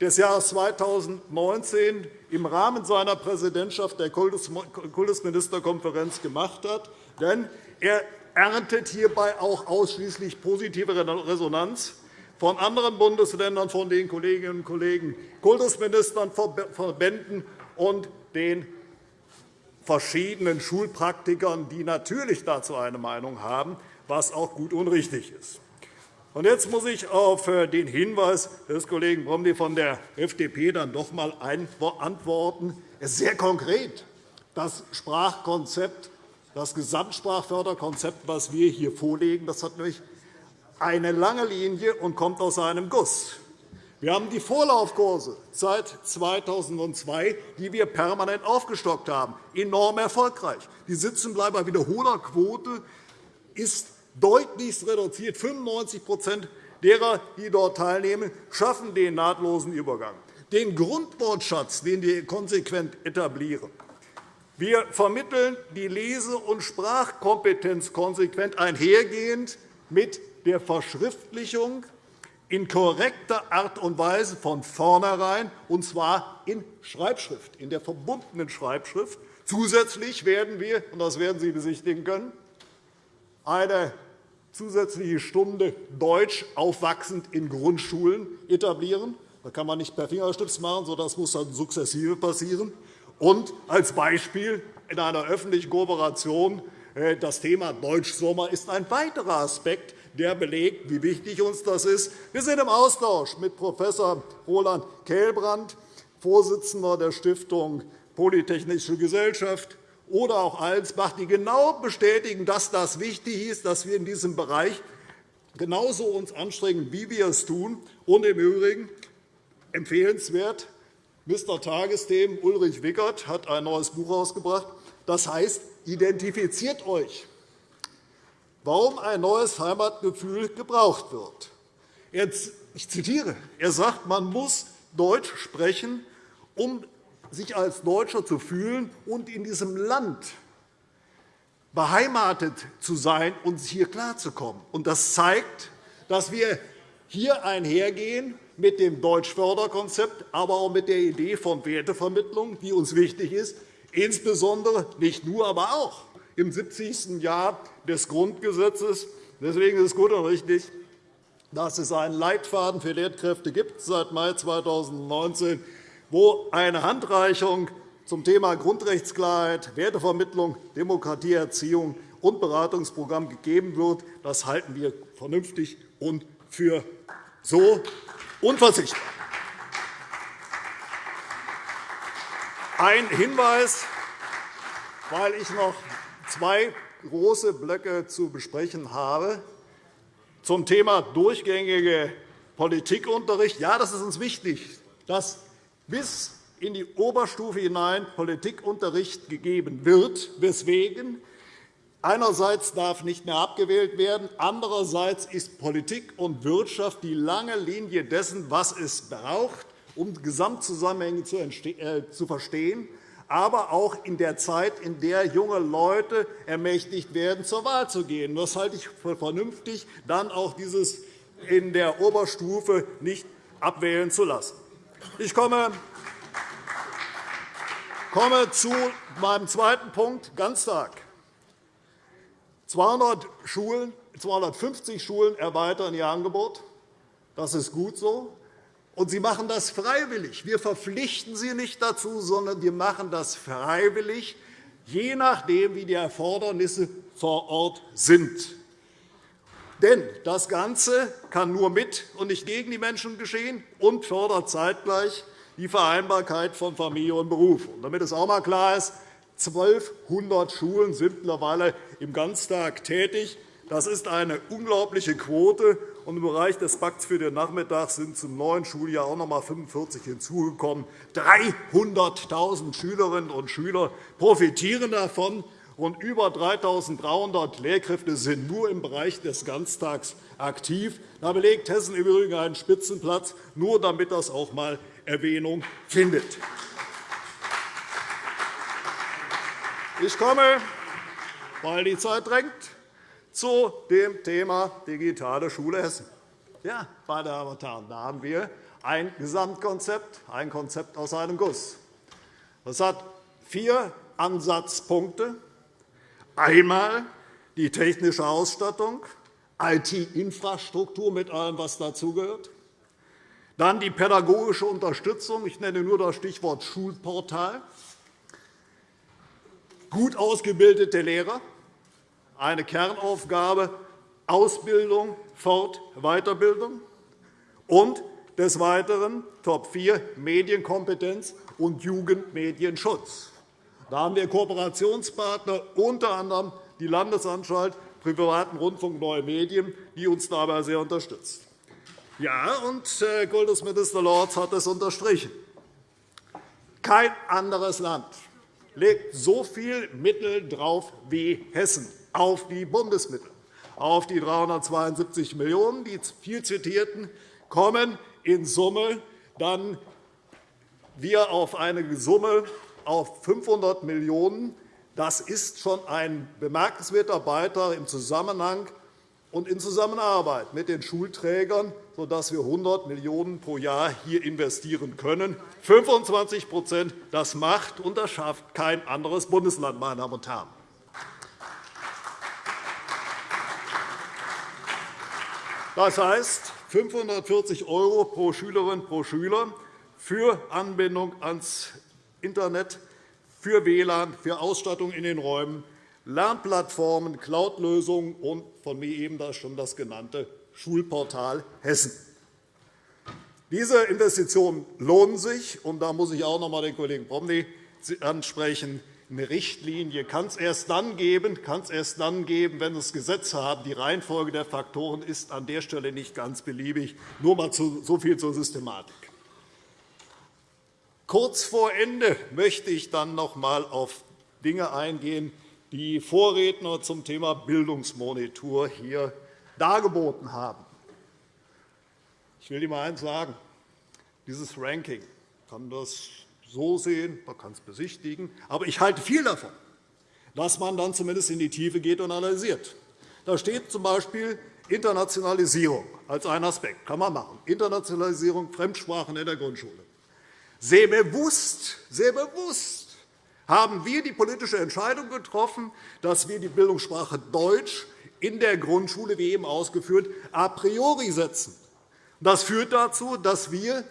des Jahres 2019 im Rahmen seiner Präsidentschaft der Kultusministerkonferenz gemacht hat. Denn er erntet hierbei auch ausschließlich positive Resonanz von anderen Bundesländern, von den Kolleginnen und Kollegen Kultusministern, Verbänden und den verschiedenen Schulpraktikern, die natürlich dazu eine Meinung haben, was auch gut und richtig ist. Jetzt muss ich auf äh, den Hinweis des Kollegen Promny von der FDP dann doch einmal antworten. Es ist sehr konkret. Das Sprachkonzept, das Gesamtsprachförderkonzept, das wir hier vorlegen, das hat nämlich eine lange Linie und kommt aus einem Guss. Wir haben die Vorlaufkurse seit 2002, die wir permanent aufgestockt haben, enorm erfolgreich. Die Sitzenbleiber-Wiederholerquote ist deutlichst reduziert. 95% derer, die dort teilnehmen, schaffen den nahtlosen Übergang. Den Grundwortschatz, den wir konsequent etablieren, wir vermitteln die Lese- und Sprachkompetenz konsequent einhergehend mit der Verschriftlichung in korrekter Art und Weise von vornherein, und zwar in Schreibschrift, in der verbundenen Schreibschrift. Zusätzlich werden wir, und das werden Sie besichtigen können, eine zusätzliche Stunde Deutsch aufwachsend in Grundschulen etablieren. Das kann man nicht per Fingerschnips machen, sondern das muss dann sukzessive passieren. Und als Beispiel in einer öffentlichen Kooperation äh, das Thema Deutschsommer ist ein weiterer Aspekt, der belegt, wie wichtig uns das ist. Wir sind im Austausch mit Prof. Roland Kehlbrand, Vorsitzender der Stiftung Polytechnische Gesellschaft, oder auch Allensbach, die genau bestätigen, dass das wichtig ist, dass wir in diesem Bereich genauso uns anstrengen, wie wir es tun. Und im Übrigen empfehlenswert, Mr. Tagesthemen Ulrich Wickert hat ein neues Buch herausgebracht. Das heißt, identifiziert euch, warum ein neues Heimatgefühl gebraucht wird. Ich zitiere. Er sagt, man muss Deutsch sprechen, um sich als Deutscher zu fühlen und in diesem Land beheimatet zu sein und hier klarzukommen. Das zeigt, dass wir hier einhergehen mit dem Deutschförderkonzept, aber auch mit der Idee von Wertevermittlung, die uns wichtig ist, insbesondere nicht nur, aber auch im 70. Jahr des Grundgesetzes. Deswegen ist es gut und richtig, dass es einen Leitfaden für Lehrkräfte gibt seit Mai 2019 gibt wo eine Handreichung zum Thema Grundrechtsklarheit, Wertevermittlung, Demokratieerziehung und Beratungsprogramm gegeben wird. Das halten wir vernünftig und für so unverzichtbar. Ein Hinweis, weil ich noch zwei große Blöcke zu besprechen habe, zum Thema durchgängige Politikunterricht. Ja, das ist uns wichtig, dass bis in die Oberstufe hinein Politikunterricht gegeben wird, weswegen? Einerseits darf nicht mehr abgewählt werden, andererseits ist Politik und Wirtschaft die lange Linie dessen, was es braucht, um Gesamtzusammenhänge äh, zu verstehen, aber auch in der Zeit, in der junge Leute ermächtigt werden, zur Wahl zu gehen. Das halte ich für vernünftig, dann auch dieses in der Oberstufe nicht abwählen zu lassen. Ich komme zu meinem zweiten Punkt, Ganztag. 200 Schulen, 250 Schulen erweitern ihr Angebot. Das ist gut so. Und Sie machen das freiwillig. Wir verpflichten Sie nicht dazu, sondern wir machen das freiwillig, je nachdem, wie die Erfordernisse vor Ort sind. Denn das Ganze kann nur mit und nicht gegen die Menschen geschehen und fördert zeitgleich die Vereinbarkeit von Familie und Beruf. Und damit es auch einmal klar ist, 1.200 Schulen sind mittlerweile im Ganztag tätig. Das ist eine unglaubliche Quote. Und Im Bereich des Pakts für den Nachmittag sind zum neuen Schuljahr auch noch einmal 45 hinzugekommen. 300.000 Schülerinnen und Schüler profitieren davon und über 3.300 Lehrkräfte sind nur im Bereich des Ganztags aktiv. Da belegt Hessen im Übrigen einen Spitzenplatz, nur damit das auch einmal Erwähnung findet. Ich komme, weil die Zeit drängt, zu dem Thema Digitale Schule Hessen. Ja, meine Damen und Herren, da haben wir ein Gesamtkonzept, ein Konzept aus einem Guss. Das hat vier Ansatzpunkte. Einmal die technische Ausstattung, IT-Infrastruktur mit allem, was dazugehört. Dann die pädagogische Unterstützung. Ich nenne nur das Stichwort Schulportal. Gut ausgebildete Lehrer, eine Kernaufgabe, Ausbildung, Fort-, Weiterbildung. Und des Weiteren Top 4 Medienkompetenz und Jugendmedienschutz. Da haben wir Kooperationspartner, unter anderem die Landesanstalt privaten Rundfunk Neue Medien, die uns dabei sehr unterstützt. Ja, und äh, Kultusminister Lorz hat es unterstrichen. Kein anderes Land legt so viele Mittel drauf wie Hessen auf die Bundesmittel. Auf die 372 Millionen €, die viel zitierten, kommen in Summe dann wir auf eine Summe auf 500 Millionen €. Das ist schon ein bemerkenswerter Beitrag im Zusammenhang und in Zusammenarbeit mit den Schulträgern, sodass wir 100 Millionen € pro Jahr hier investieren können. 25 das macht und das schafft kein anderes Bundesland, meine Damen und Herren. Das heißt 540 € pro Schülerin pro Schüler für Anbindung ans Internet, für WLAN, für Ausstattung in den Räumen, Lernplattformen, Cloud-Lösungen und von mir eben schon das genannte Schulportal Hessen. Diese Investitionen lohnen sich, und da muss ich auch noch einmal den Kollegen Promny ansprechen. Eine Richtlinie kann es erst dann geben, kann es erst dann geben, wenn es Gesetze haben. Die Reihenfolge der Faktoren ist an der Stelle nicht ganz beliebig. Nur einmal so viel zur Systematik. Kurz vor Ende möchte ich dann noch einmal auf Dinge eingehen, die Vorredner zum Thema Bildungsmonitor hier dargeboten haben. Ich will Ihnen einmal eines sagen. Dieses Ranking kann das so sehen, man kann es besichtigen. Aber ich halte viel davon, dass man dann zumindest in die Tiefe geht und analysiert. Da steht z.B. Internationalisierung als ein Aspekt. kann man machen. Internationalisierung, Fremdsprachen in der Grundschule. Sehr bewusst, sehr bewusst haben wir die politische Entscheidung getroffen, dass wir die Bildungssprache Deutsch in der Grundschule, wie eben ausgeführt, a priori setzen. Das führt dazu, dass wir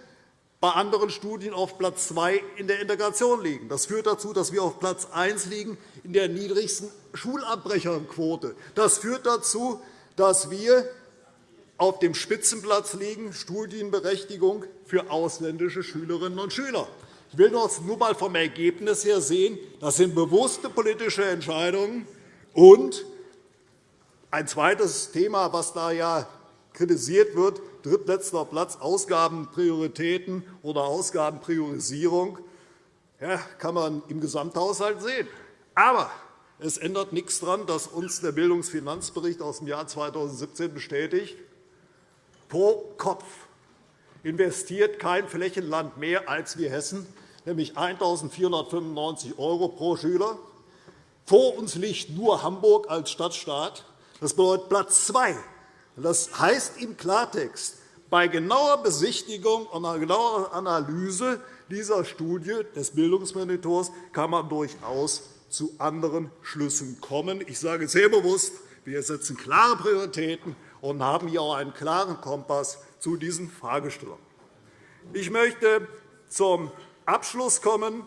bei anderen Studien auf Platz 2 in der Integration liegen. Das führt dazu, dass wir auf Platz 1 liegen in der niedrigsten Schulabbrecherquote. Das führt dazu, dass wir auf dem Spitzenplatz liegen, Studienberechtigung für ausländische Schülerinnen und Schüler. Ich will nur einmal vom Ergebnis her sehen, das sind bewusste politische Entscheidungen. Und ein zweites Thema, das da ja kritisiert wird, drittletzter Platz, Ausgabenprioritäten oder Ausgabenpriorisierung, ja, kann man im Gesamthaushalt sehen. Aber es ändert nichts daran, dass uns der Bildungsfinanzbericht aus dem Jahr 2017 bestätigt, pro Kopf investiert kein Flächenland mehr als wir Hessen, nämlich 1.495 € pro Schüler. Vor uns liegt nur Hamburg als Stadtstaat. Das bedeutet Platz zwei. Das heißt im Klartext, bei genauer Besichtigung und einer genaueren Analyse dieser Studie des Bildungsmonitors kann man durchaus zu anderen Schlüssen kommen. Ich sage sehr bewusst, wir setzen klare Prioritäten und haben hier auch einen klaren Kompass zu diesen Fragestellungen. Ich möchte zum Abschluss kommen.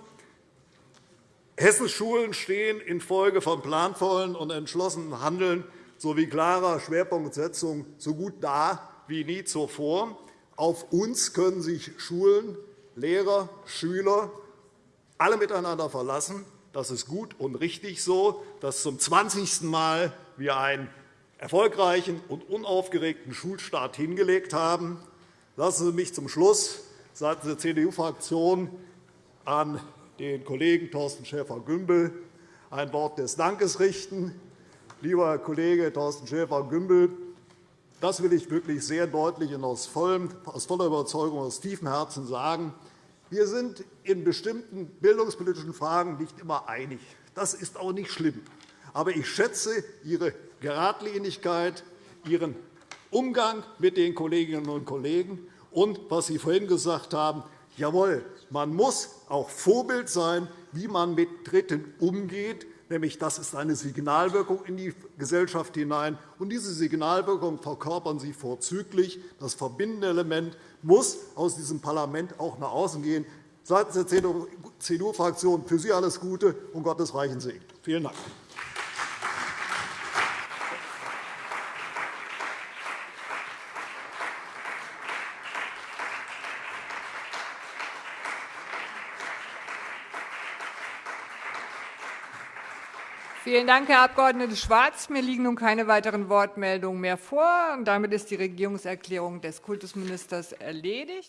Hessens Schulen stehen infolge von planvollen und entschlossenen Handeln sowie klarer Schwerpunktsetzung so gut da wie nie zuvor. Auf uns können sich Schulen, Lehrer, Schüler alle miteinander verlassen. Das ist gut und richtig so, dass zum 20. Mal wir einen erfolgreichen und unaufgeregten Schulstart hingelegt haben. Lassen Sie mich zum Schluss seitens der CDU-Fraktion an den Kollegen Thorsten Schäfer-Gümbel ein Wort des Dankes richten. Lieber Herr Kollege Thorsten Schäfer-Gümbel, das will ich wirklich sehr deutlich und aus, voller Überzeugung, aus tiefem Herzen sagen. Wir sind in bestimmten bildungspolitischen Fragen nicht immer einig. Das ist auch nicht schlimm. Aber ich schätze Ihre Geradlinigkeit, Ihren Umgang mit den Kolleginnen und Kollegen und was Sie vorhin gesagt haben, jawohl, man muss auch Vorbild sein, wie man mit Dritten umgeht, nämlich das ist eine Signalwirkung in die Gesellschaft hinein. Und diese Signalwirkung verkörpern Sie vorzüglich. Das verbindende Element muss aus diesem Parlament auch nach außen gehen. Seitens der CDU-Fraktion für Sie alles Gute und Gottes reichen Segen. Vielen Dank. Vielen Dank, Herr Abg. Schwarz. Mir liegen nun keine weiteren Wortmeldungen mehr vor. Damit ist die Regierungserklärung des Kultusministers erledigt.